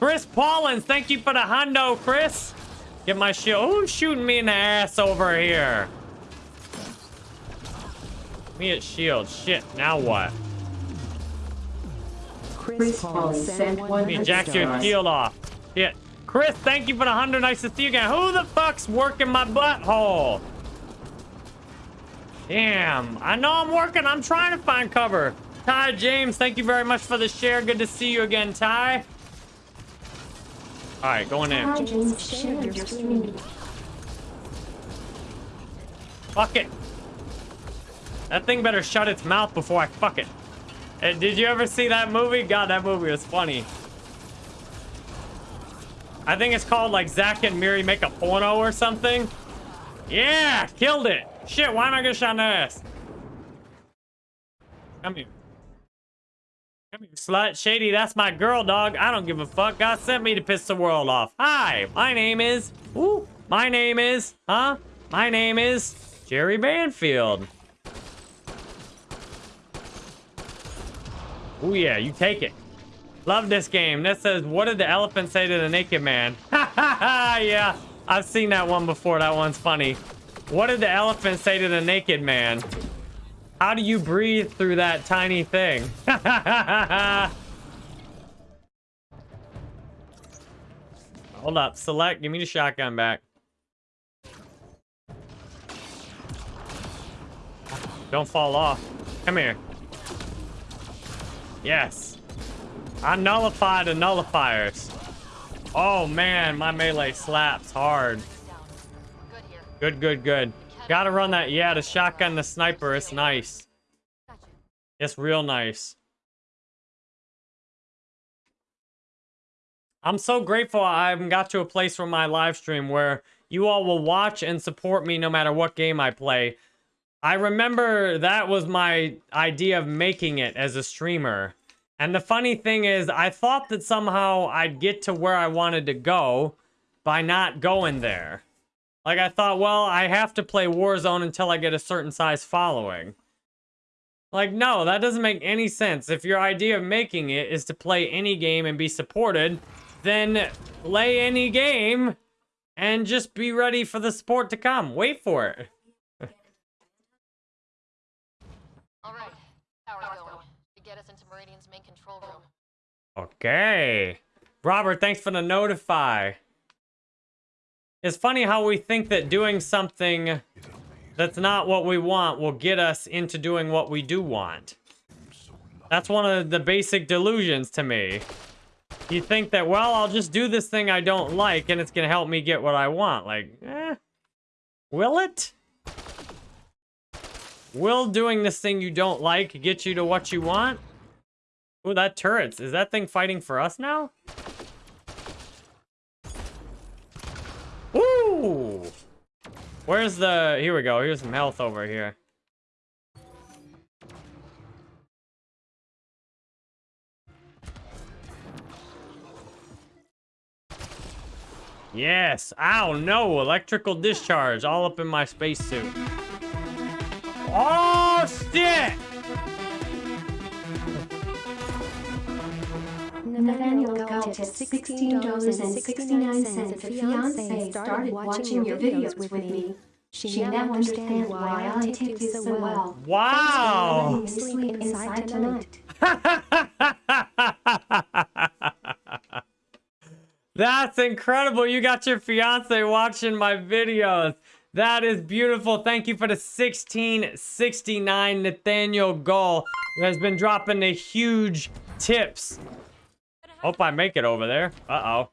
Chris Paulins, thank you for the hundo, Chris. Get my shield. Who's shooting me in the ass over here? Me at shield. Shit, now what? Chris Paul sent one Me 100 jack your shield off. Shit. Chris, thank you for the hundred. Nice to see you again. Who the fuck's working my butthole? Damn. I know I'm working. I'm trying to find cover. Ty James, thank you very much for the share. Good to see you again, Ty. All right, going in. Hi, James. Share your stream. Fuck it. That thing better shut its mouth before I fuck it. Hey, did you ever see that movie? God, that movie was funny. I think it's called like Zack and Miri make a porno or something. Yeah, killed it. Shit, why am I gonna shot in the ass? Come here. Slut. Shady, that's my girl, dog. I don't give a fuck. God sent me to piss the world off. Hi, my name is... Ooh, my name is... Huh? My name is... Jerry Banfield. Oh yeah, you take it. Love this game. This says, what did the elephant say to the naked man? *laughs* Ha ha ha, yeah. I've seen that one before. That one's funny. What did the elephant say to the naked man? How do you breathe through that tiny thing? *laughs* Hold up. Select. Give me the shotgun back. Don't fall off. Come here. Yes. I nullify the nullifiers. Oh man, my melee slaps hard. Good, good, good. Gotta run that. Yeah, the shotgun, the sniper, it's nice. It's real nice. I'm so grateful I've got to a place from my live stream where you all will watch and support me no matter what game I play. I remember that was my idea of making it as a streamer. And the funny thing is, I thought that somehow I'd get to where I wanted to go by not going there. Like, I thought, well, I have to play Warzone until I get a certain size following. Like, no, that doesn't make any sense. If your idea of making it is to play any game and be supported, then play any game and just be ready for the support to come. Wait for it. *laughs* All right, power's going. To get us into Meridian's main control room. Okay. Robert, thanks for the notify. It's funny how we think that doing something that's not what we want will get us into doing what we do want. That's one of the basic delusions to me. You think that, well, I'll just do this thing I don't like and it's going to help me get what I want. Like, eh, will it? Will doing this thing you don't like get you to what you want? Ooh, that turrets. Is that thing fighting for us now? Woo! Where's the... Here we go. Here's some health over here. Yes. Ow, no. Electrical discharge all up in my spacesuit. Oh, shit! Nathaniel got tipped $16.69. The fiance started watching your videos with me. She now understands why I tipped you so well. Wow! Letting me sleep inside tonight. *laughs* That's incredible. You got your fiance watching my videos. That is beautiful. Thank you for the 1669 Nathaniel Gull, who has been dropping the huge tips. Hope I make it over there. Uh-oh.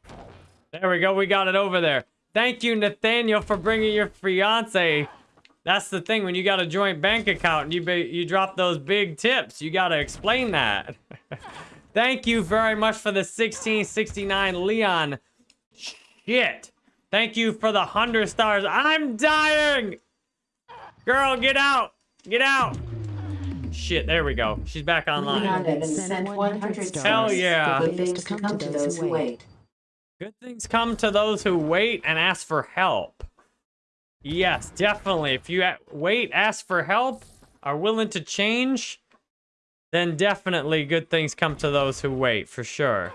There we go. We got it over there. Thank you, Nathaniel, for bringing your fiance. That's the thing. When you got a joint bank account and you, be, you drop those big tips, you got to explain that. *laughs* Thank you very much for the 1669 Leon. Shit. Thank you for the 100 stars. I'm dying. Girl, get out. Get out. Shit, there we go. She's back online. Leon sent 100 stars. Hell yeah. Good things come to those who wait. Good things come to those who wait and ask for help. Yes, definitely. If you wait, ask for help, are willing to change, then definitely good things come to those who wait, for sure.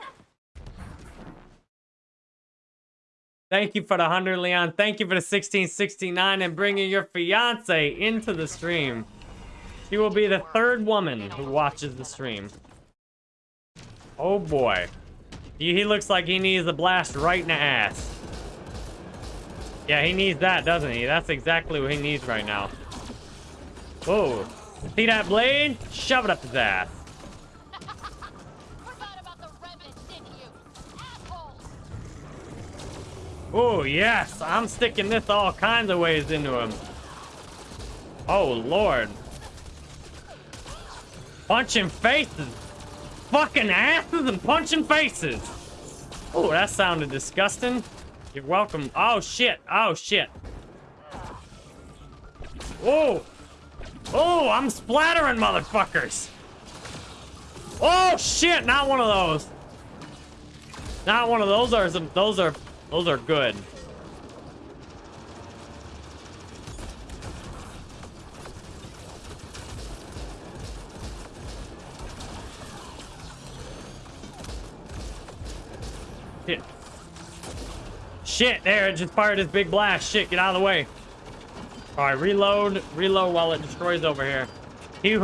Thank you for the 100, Leon. Thank you for the 1669 and bringing your fiance into the stream. She will be the third woman who watches the stream. Oh boy. He he looks like he needs a blast right in the ass. Yeah, he needs that, doesn't he? That's exactly what he needs right now. Whoa. See that blade? Shove it up his ass. *laughs* Forgot about the remnants, didn't you? Assholes! Oh, yes. I'm sticking this all kinds of ways into him. Oh, Lord. Punching faces. Fucking asses and punching faces. Oh, that sounded disgusting. You're welcome. Oh, shit. Oh, shit. Oh. Oh, I'm splattering motherfuckers. Oh, shit. Not one of those. Not one of those are some, those are, those are good. Shit, there, it just fired his big blast. Shit, get out of the way. All right, reload, reload while it destroys over here. He *laughs*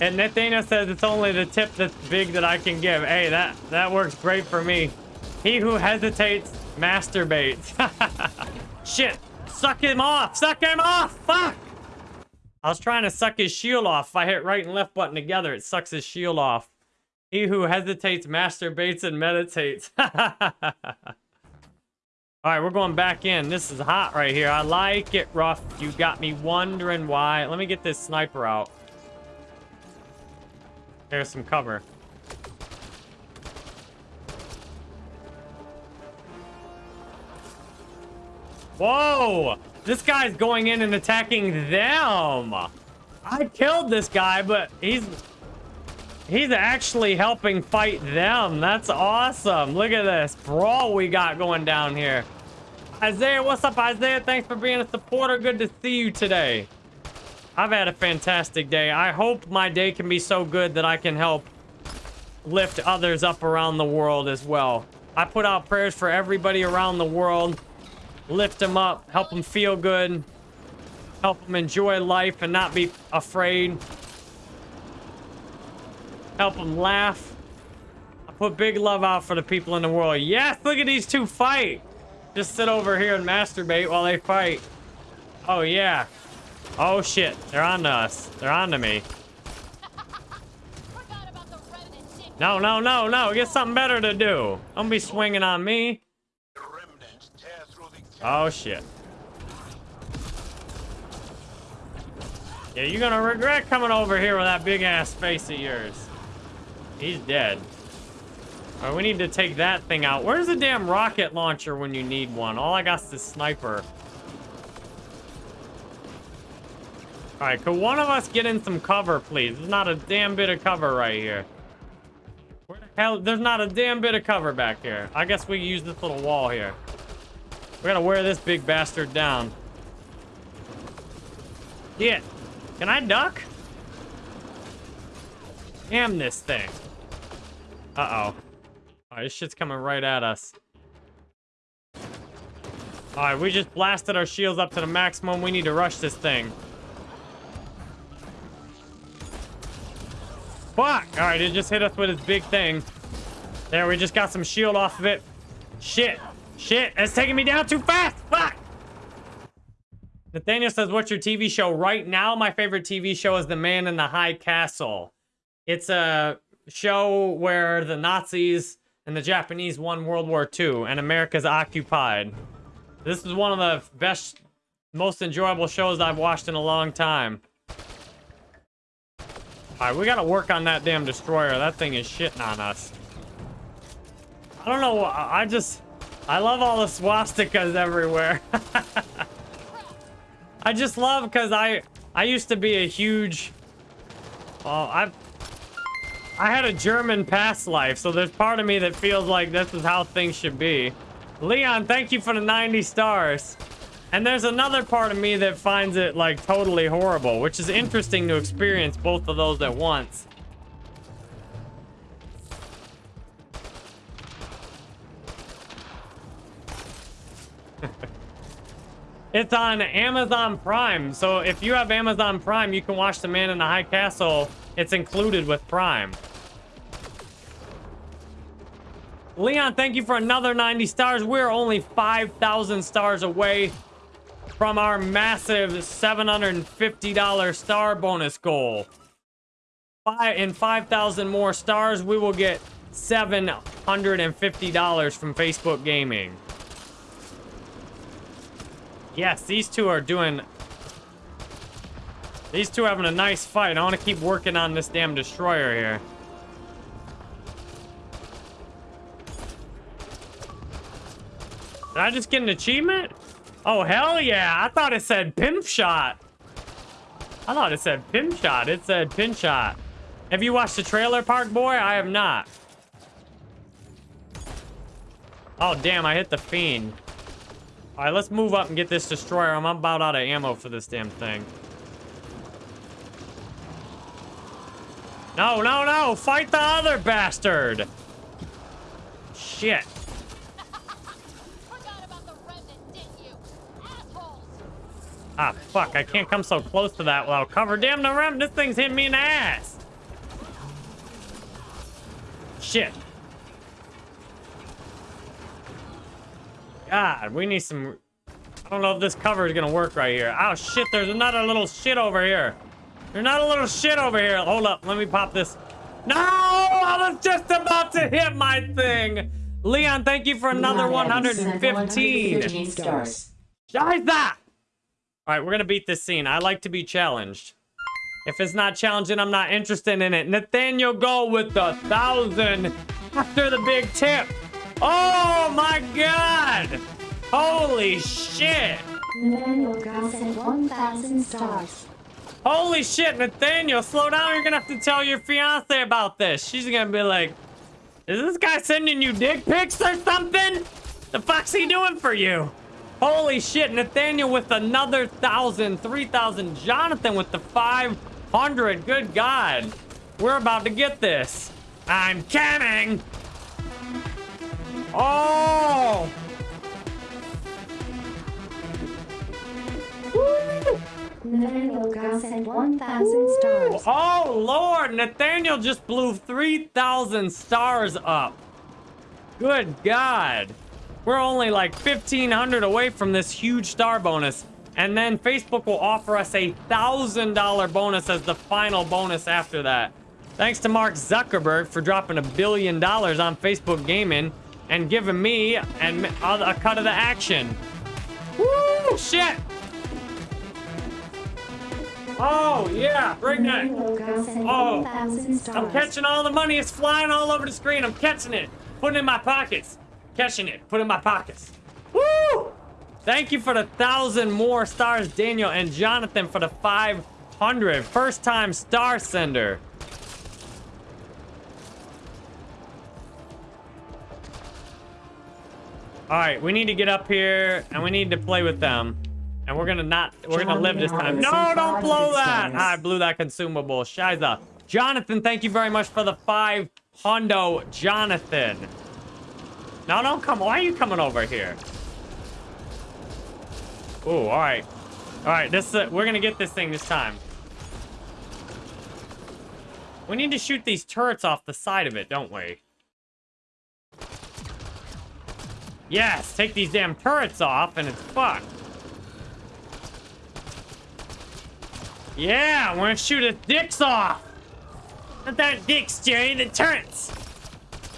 and Nathaniel says it's only the tip that's big that I can give. Hey, that that works great for me. He who hesitates masturbates. *laughs* Shit, suck him off, suck him off. Fuck. I was trying to suck his shield off. If I hit right and left button together, it sucks his shield off. He who hesitates masturbates and meditates. *laughs* All right, we're going back in. This is hot right here. I like it rough. You got me wondering why. Let me get this sniper out. There's some cover. Whoa! This guy's going in and attacking them. I killed this guy, but he's He's actually helping fight them. That's awesome. Look at this brawl we got going down here. Isaiah, what's up, Isaiah? Thanks for being a supporter. Good to see you today. I've had a fantastic day. I hope my day can be so good that I can help lift others up around the world as well. I put out prayers for everybody around the world. Lift them up, help them feel good, help them enjoy life and not be afraid. Help them laugh. I put big love out for the people in the world. Yes, look at these two fight. Just sit over here and masturbate while they fight. Oh, yeah. Oh, shit. They're on to us. They're on to me. No, no, no, no. Get something better to do. Don't be swinging on me. Oh, shit. Yeah, you're gonna regret coming over here with that big-ass face of yours. He's dead. All right, we need to take that thing out. Where's the damn rocket launcher when you need one? All I got is the sniper. All right, could one of us get in some cover, please? There's not a damn bit of cover right here. Where the hell? There's not a damn bit of cover back here. I guess we use this little wall here. We gotta wear this big bastard down. Yeah. Can I duck? Damn this thing. Uh-oh. Alright, this shit's coming right at us. Alright, we just blasted our shields up to the maximum. We need to rush this thing. Fuck! Alright, it just hit us with its big thing. There, we just got some shield off of it. Shit. Shit, it's taking me down too fast! Fuck! Nathaniel says, what's your TV show? Right now, my favorite TV show is The Man in the High Castle. It's a show where the Nazis and the Japanese won World War II and America's occupied. This is one of the best, most enjoyable shows I've watched in a long time. Alright, we gotta work on that damn destroyer. That thing is shitting on us. I don't know, I just... I love all the swastikas everywhere. *laughs* I just love because I I used to be a huge well I I had a German past life so there's part of me that feels like this is how things should be. Leon, thank you for the 90 stars. And there's another part of me that finds it like totally horrible, which is interesting to experience both of those at once. *laughs* It's on Amazon Prime. So if you have Amazon Prime, you can watch The Man in the High Castle. It's included with Prime. Leon, thank you for another 90 stars. We're only 5,000 stars away from our massive $750 star bonus goal. In 5,000 more stars, we will get $750 from Facebook Gaming. Yes, these two are doing... These two are having a nice fight. I want to keep working on this damn destroyer here. Did I just get an achievement? Oh, hell yeah. I thought it said pimp shot. I thought it said pimp shot. It said pin shot. Have you watched the trailer park, boy? I have not. Oh, damn. I hit the fiend. All right, let's move up and get this destroyer. I'm about out of ammo for this damn thing. No, no, no! Fight the other bastard! Shit. Ah, fuck. I can't come so close to that without cover. Damn the rim. This thing's hitting me in the ass. Shit. God, we need some... I don't know if this cover is gonna work right here. Oh, shit, there's another little shit over here. There's not a little shit over here. Hold up, let me pop this. No! I was just about to hit my thing! Leon, thank you for another Leon 115. 115 stars. All right, we're gonna beat this scene. I like to be challenged. If it's not challenging, I'm not interested in it. Nathaniel Go with the thousand after the big tip. Oh my god! Holy shit! Nathaniel Gow sent 1,000 stars. Holy shit, Nathaniel, slow down. You're gonna have to tell your fiance about this. She's gonna be like, is this guy sending you dick pics or something? The fuck's he doing for you? Holy shit, Nathaniel with another thousand, three thousand. Jonathan with the 500. Good God. We're about to get this. I'm coming. Oh! Nathaniel got sent 1,000 stars. Oh, Lord. Nathaniel just blew 3,000 stars up. Good God. We're only like 1,500 away from this huge star bonus. And then Facebook will offer us a $1,000 bonus as the final bonus after that. Thanks to Mark Zuckerberg for dropping a billion dollars on Facebook Gaming and giving me and a cut of the action. Woo! Shit! Oh, yeah, bring that. Oh, I'm catching all the money. It's flying all over the screen. I'm catching it. Putting it in my pockets. Catching it. Put it in my pockets. Woo! Thank you for the thousand more stars, Daniel and Jonathan for the 500. First time star sender. All right, we need to get up here and we need to play with them. And we're gonna not, we're gonna live this time. No, don't blow that! I blew that consumable. Shiza. Jonathan, thank you very much for the five hundo, Jonathan. No, don't come. Why are you coming over here? Oh, all right. All right, this uh, we're gonna get this thing this time. We need to shoot these turrets off the side of it, don't we? Yes, take these damn turrets off and it's fucked. Yeah, we're gonna shoot his dicks off. Not that dicks, Jerry, the turrets.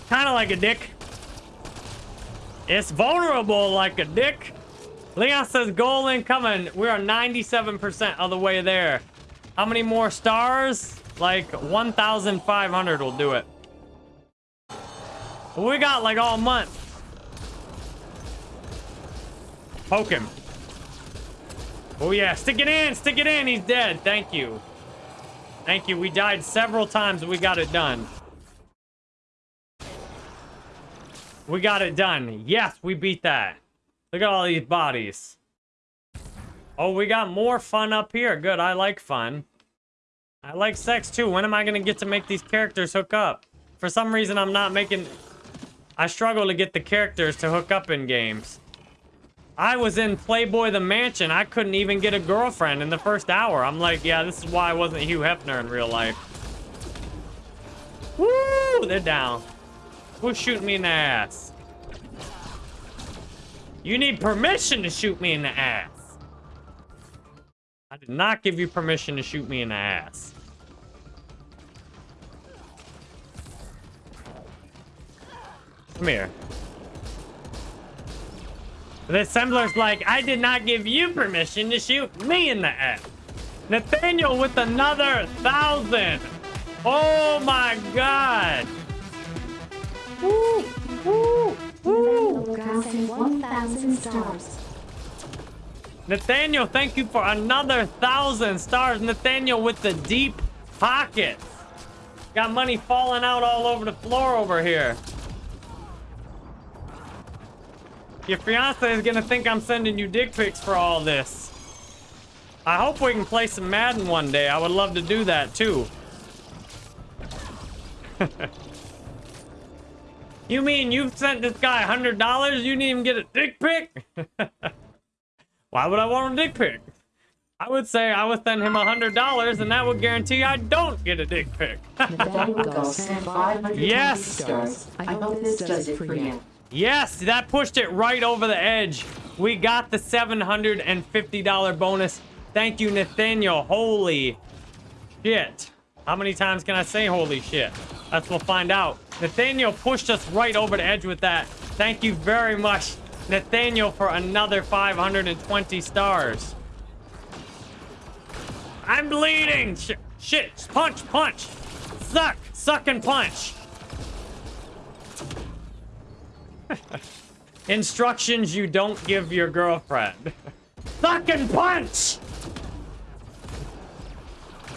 Kinda like a dick. It's vulnerable like a dick. Leon says goal incoming. We are 97% of the way there. How many more stars? Like 1,500 will do it. We got like all month. Poke him. Oh yeah, stick it in, stick it in. He's dead. Thank you. Thank you. We died several times, we got it done. We got it done. Yes, we beat that. Look at all these bodies. Oh, we got more fun up here. Good, I like fun. I like sex too. When am I gonna get to make these characters hook up? For some reason, I'm not making... I struggle to get the characters to hook up in games. I was in Playboy the Mansion. I couldn't even get a girlfriend in the first hour. I'm like, yeah, this is why I wasn't Hugh Hefner in real life. Woo! They're down. Who's shooting me in the ass? You need permission to shoot me in the ass. I did not give you permission to shoot me in the ass. Come here. The assembler's like, I did not give you permission to shoot me in the ass. Nathaniel with another thousand. Oh my god. Woo, woo, woo. Nathaniel 1,000 stars. Nathaniel, thank you for another thousand stars. Nathaniel with the deep pockets. Got money falling out all over the floor over here. Your fiance is gonna think I'm sending you dick pics for all this. I hope we can play some Madden one day. I would love to do that too. *laughs* you mean you've sent this guy $100? You didn't even get a dick pic? *laughs* Why would I want a dick pic? I would say I would send him $100 and that would guarantee I don't get a dick pic. *laughs* Nathaniel Gull sent 520 Yes. I hope this does it for you. Yes, that pushed it right over the edge. We got the $750 bonus. Thank you, Nathaniel. Holy shit. How many times can I say holy shit? That's what we'll find out. Nathaniel pushed us right over the edge with that. Thank you very much, Nathaniel, for another 520 stars. I'm bleeding. Sh shit. Punch, punch. Suck. Suck and punch. *laughs* Instructions you don't give your girlfriend. *laughs* Suck and punch!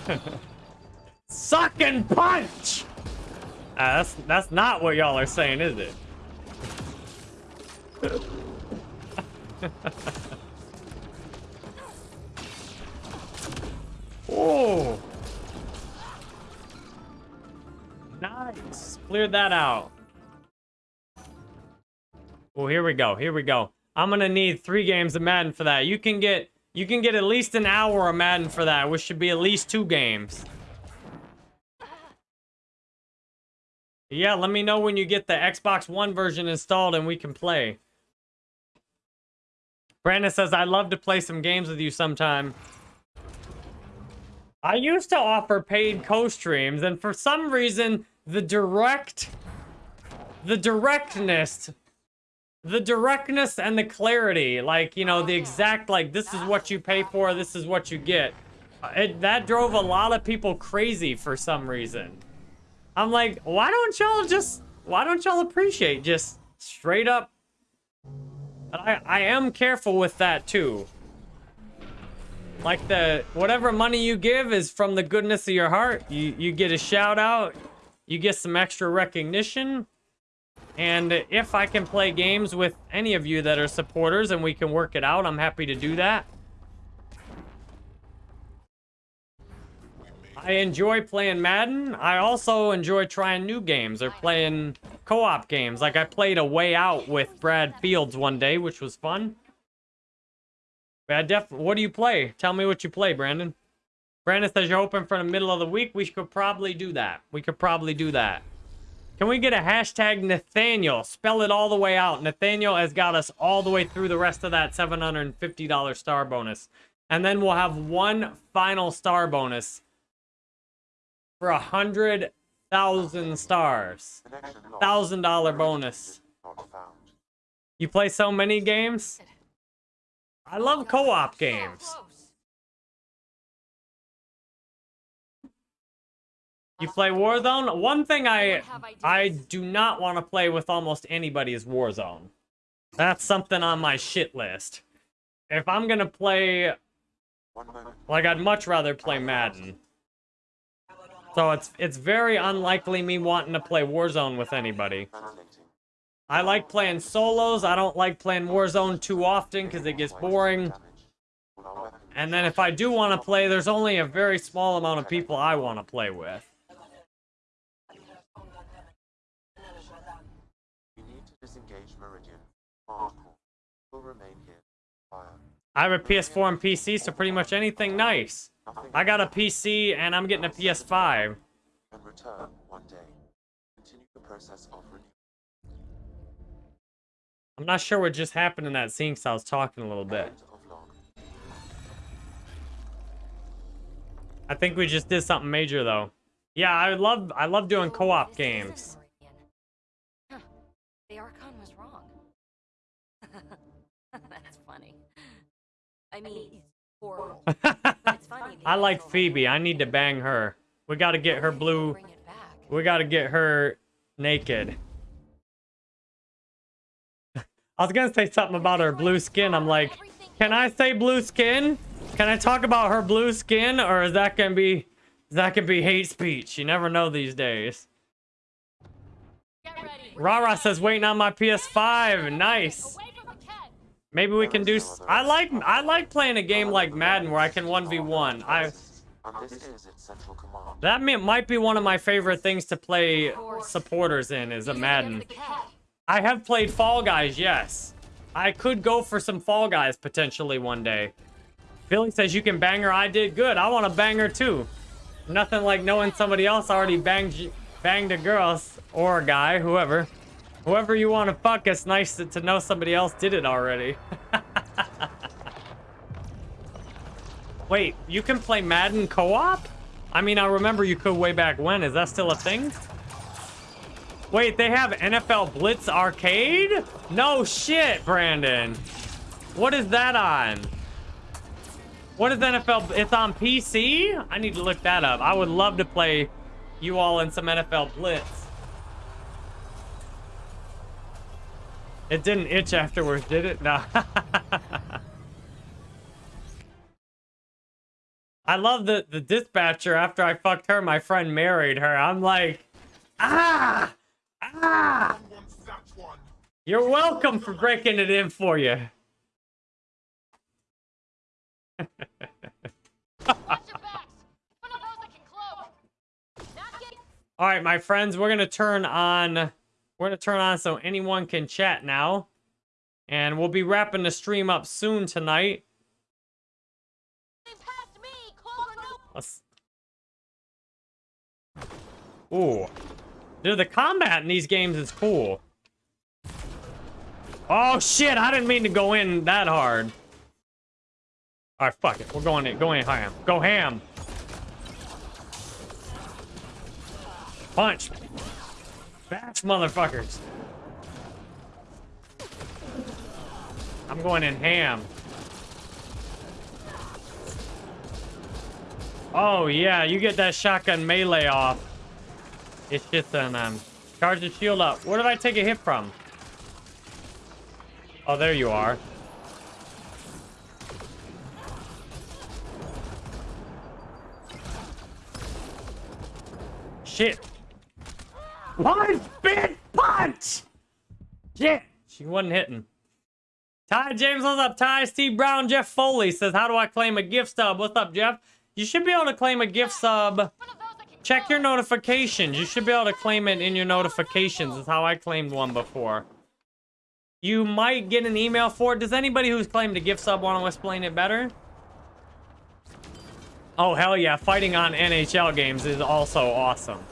*laughs* Suck and punch! Uh, that's, that's not what y'all are saying, is it? oh. *laughs* Nice. Cleared that out. Oh, here we go. Here we go. I'm gonna need three games of Madden for that. You can get you can get at least an hour of Madden for that, which should be at least two games. Yeah, let me know when you get the Xbox One version installed and we can play. Brandon says, I'd love to play some games with you sometime. I used to offer paid co-streams, and for some reason, the direct... The directness... The directness and the clarity, like, you know, the exact, like, this is what you pay for, this is what you get. It, that drove a lot of people crazy for some reason. I'm like, why don't y'all just, why don't y'all appreciate just straight up I, I am careful with that too. Like the, whatever money you give is from the goodness of your heart. You, you get a shout out. You get some extra recognition. And if I can play games with any of you that are supporters and we can work it out, I'm happy to do that. I enjoy playing Madden. I also enjoy trying new games or playing co-op games. Like I played a way out with Brad Fields one day, which was fun. Bad def what do you play? Tell me what you play, Brandon. Brandon says you're hoping for the middle of the week. We could probably do that. We could probably do that. Can we get a hashtag Nathaniel? Spell it all the way out. Nathaniel has got us all the way through the rest of that $750 star bonus. And then we'll have one final star bonus for a hundred thousand stars. Thousand dollar bonus. You play so many games? I love co-op games. You play Warzone? One thing I I do not want to play with almost anybody is Warzone. That's something on my shit list. If I'm gonna play... Like, I'd much rather play Madden. So it's it's very unlikely me wanting to play Warzone with anybody. I like playing solos. I don't like playing Warzone too often because it gets boring. And then if I do want to play, there's only a very small amount of people I want to play with. I have a PS4 and PC, so pretty much anything nice. I got a PC and I'm getting a PS5. And return one day. Continue the process of I'm not sure what just happened in that scene because I was talking a little bit. I think we just did something major though. Yeah, I love I love doing co-op games. The Archon was wrong. *laughs* That's funny. I mean, *laughs* I like Peebee. I need to bang her. We got to get her blue. We got to get her naked. *laughs* I was going to say something about her blue skin. I'm like, can I say blue skin? Can I talk about her blue skin? Or is that to be... That could be hate speech. You never know these days. Rara says waiting on my PS5. Nice. Maybe we can do. I like I like playing a game like Madden where I can one v one. I. That might be one of my favorite things to play supporters in is a Madden. I have played Fall Guys, yes. I could go for some Fall Guys potentially one day. Billy says you can bang her. I did good. I want to bang her too. Nothing like knowing somebody else already banged banged a girl or a guy, whoever. Whoever you want to fuck, it's nice to, to know somebody else did it already. *laughs* Wait, you can play Madden co-op? I mean, I remember you could way back when. Is that still a thing? Wait, they have NFL Blitz Arcade? No shit, Brandon. What is that on? What is NFL? It's on PC? I need to look that up. I would love to play you all in some NFL Blitz. It didn't itch afterwards, did it? No. *laughs* I love the, the dispatcher. After I fucked her, my friend married her. I'm like, ah! Ah! You're welcome for breaking it in for you. *laughs* All right, my friends, we're gonna turn on. We're gonna turn on so anyone can chat now, and we'll be wrapping the stream up soon tonight. Ooh, dude, the combat in these games is cool. Oh shit! I didn't mean to go in that hard. All right, fuck it. We're going in. Go in ham. Go ham. Punch. Bash, motherfuckers. I'm going in ham. Oh, yeah, you get that shotgun melee off. It's just an, um, charge the shield up. Where did I take a hit from? Oh, there you are. Shit. One big punch! Shit. She wasn't hitting. Ty James, what's up? Ty, Steve Brown, Jeff Foley says, How do I claim a gift sub? What's up, Jeff? You should be able to claim a gift sub. Check your notifications. You should be able to claim it in your notifications. Is how I claimed one before. You might get an email for it. Does anybody who's claimed a gift sub want to explain it better? Oh, hell yeah. Fighting on NHL games is also awesome.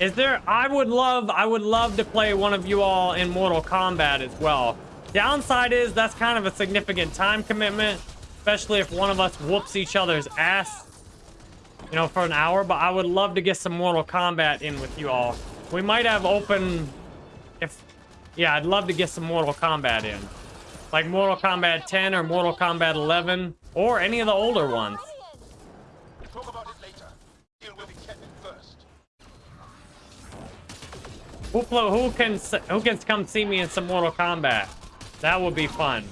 Is there... I would love... I would love to play one of you all in Mortal Kombat as well. Downside is that's kind of a significant time commitment. Especially if one of us whoops each other's ass. You know, for an hour. But I would love to get some Mortal Kombat in with you all. We might have open... If... Yeah, I'd love to get some Mortal Kombat in. Like Mortal Kombat 10 or Mortal Kombat 11. Or any of the older ones. Talk about it later. Deal with the Kennen first. Who, who can who can come see me in some Mortal Kombat? That would be fun.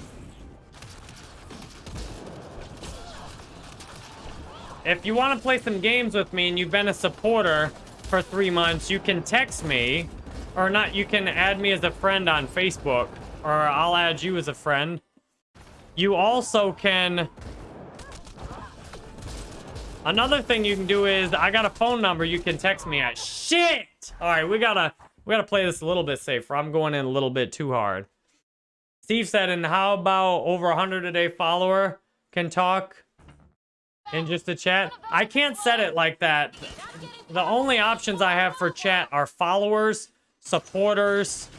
If you want to play some games with me and you've been a supporter for three months, you can text me, or not. You can add me as a friend on Facebook, or I'll add you as a friend. You also can. Another thing you can do is I got a phone number you can text me at. Shit! All right, we gotta we gotta play this a little bit safer. I'm going in a little bit too hard. Steve said, and how about over 100 a day follower can talk in just a chat? I can't set it like that. The only options I have for chat are followers, supporters,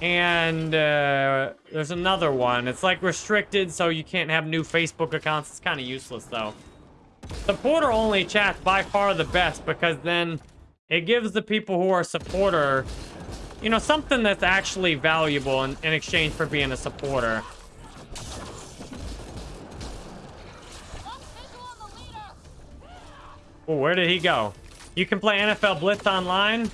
and uh, there's another one. It's like restricted, so you can't have new Facebook accounts. It's kind of useless, though. Supporter only chat's by far the best because then it gives the people who are a supporter, you know, something that's actually valuable in, in exchange for being a supporter. Oh, where did he go? You can play NFL Blitz online.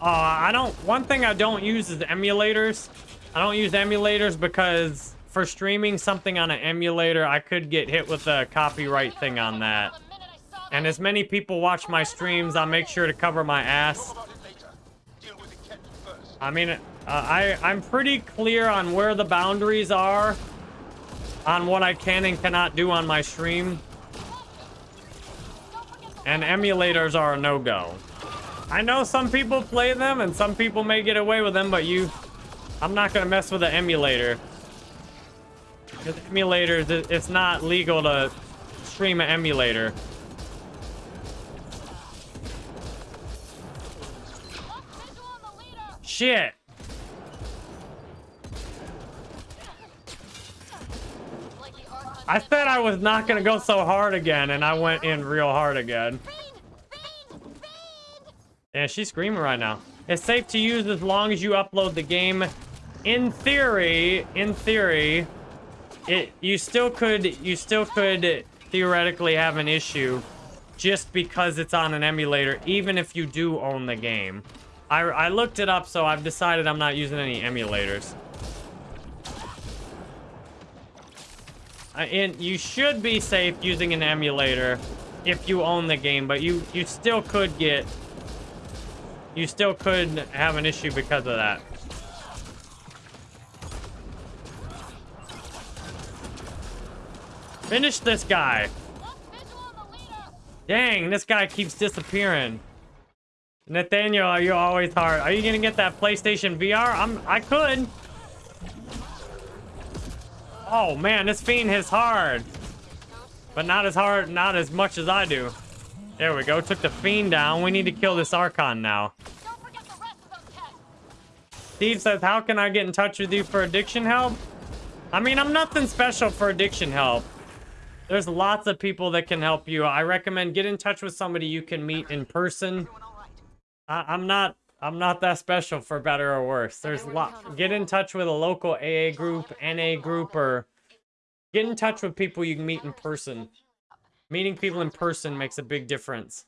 Uh, I don't. One thing I don't use is emulators. I don't use emulators because for streaming something on an emulator, I could get hit with a copyright thing on that. the minute I saw And as many people watch my streams, I'll make sure to cover my ass. I mean, uh, I I'm pretty clear on where the boundaries are on what I can and cannot do on my stream. And emulators are a no-go. I know some people play them and some people may get away with them, but you... I'm not gonna mess with an emulator. Because emulators, it's not legal to stream an emulator. Shit! I said I was not gonna go so hard again, and I went in real hard again. Yeah, she's screaming right now. It's safe to use as long as you upload the game. In theory, in theory, it you still could you still could theoretically have an issue just because it's on an emulator, even if you do own the game. I, I looked it up, so I've decided I'm not using any emulators. I, and you should be safe using an emulator if you own the game, but you you still could get you still could have an issue because of that. Finish this guy. Dang, this guy keeps disappearing. Nathaniel, are you're always hard. Are you gonna get that PlayStation VR? I'm. I could. Oh man, this fiend is hard, but not as hard, not as much as I do. There we go. Took the fiend down. We need to kill this Archon now. Steve says, "How can I get in touch with you for addiction help?" I mean, I'm nothing special for addiction help. There's lots of people that can help you. I recommend get in touch with somebody you can meet in person. I, I'm not I'm not that special for better or worse. There's a lot. Get in touch with a local AA group, NA group, or get in touch with people you can meet in person. Meeting people in person makes a big difference.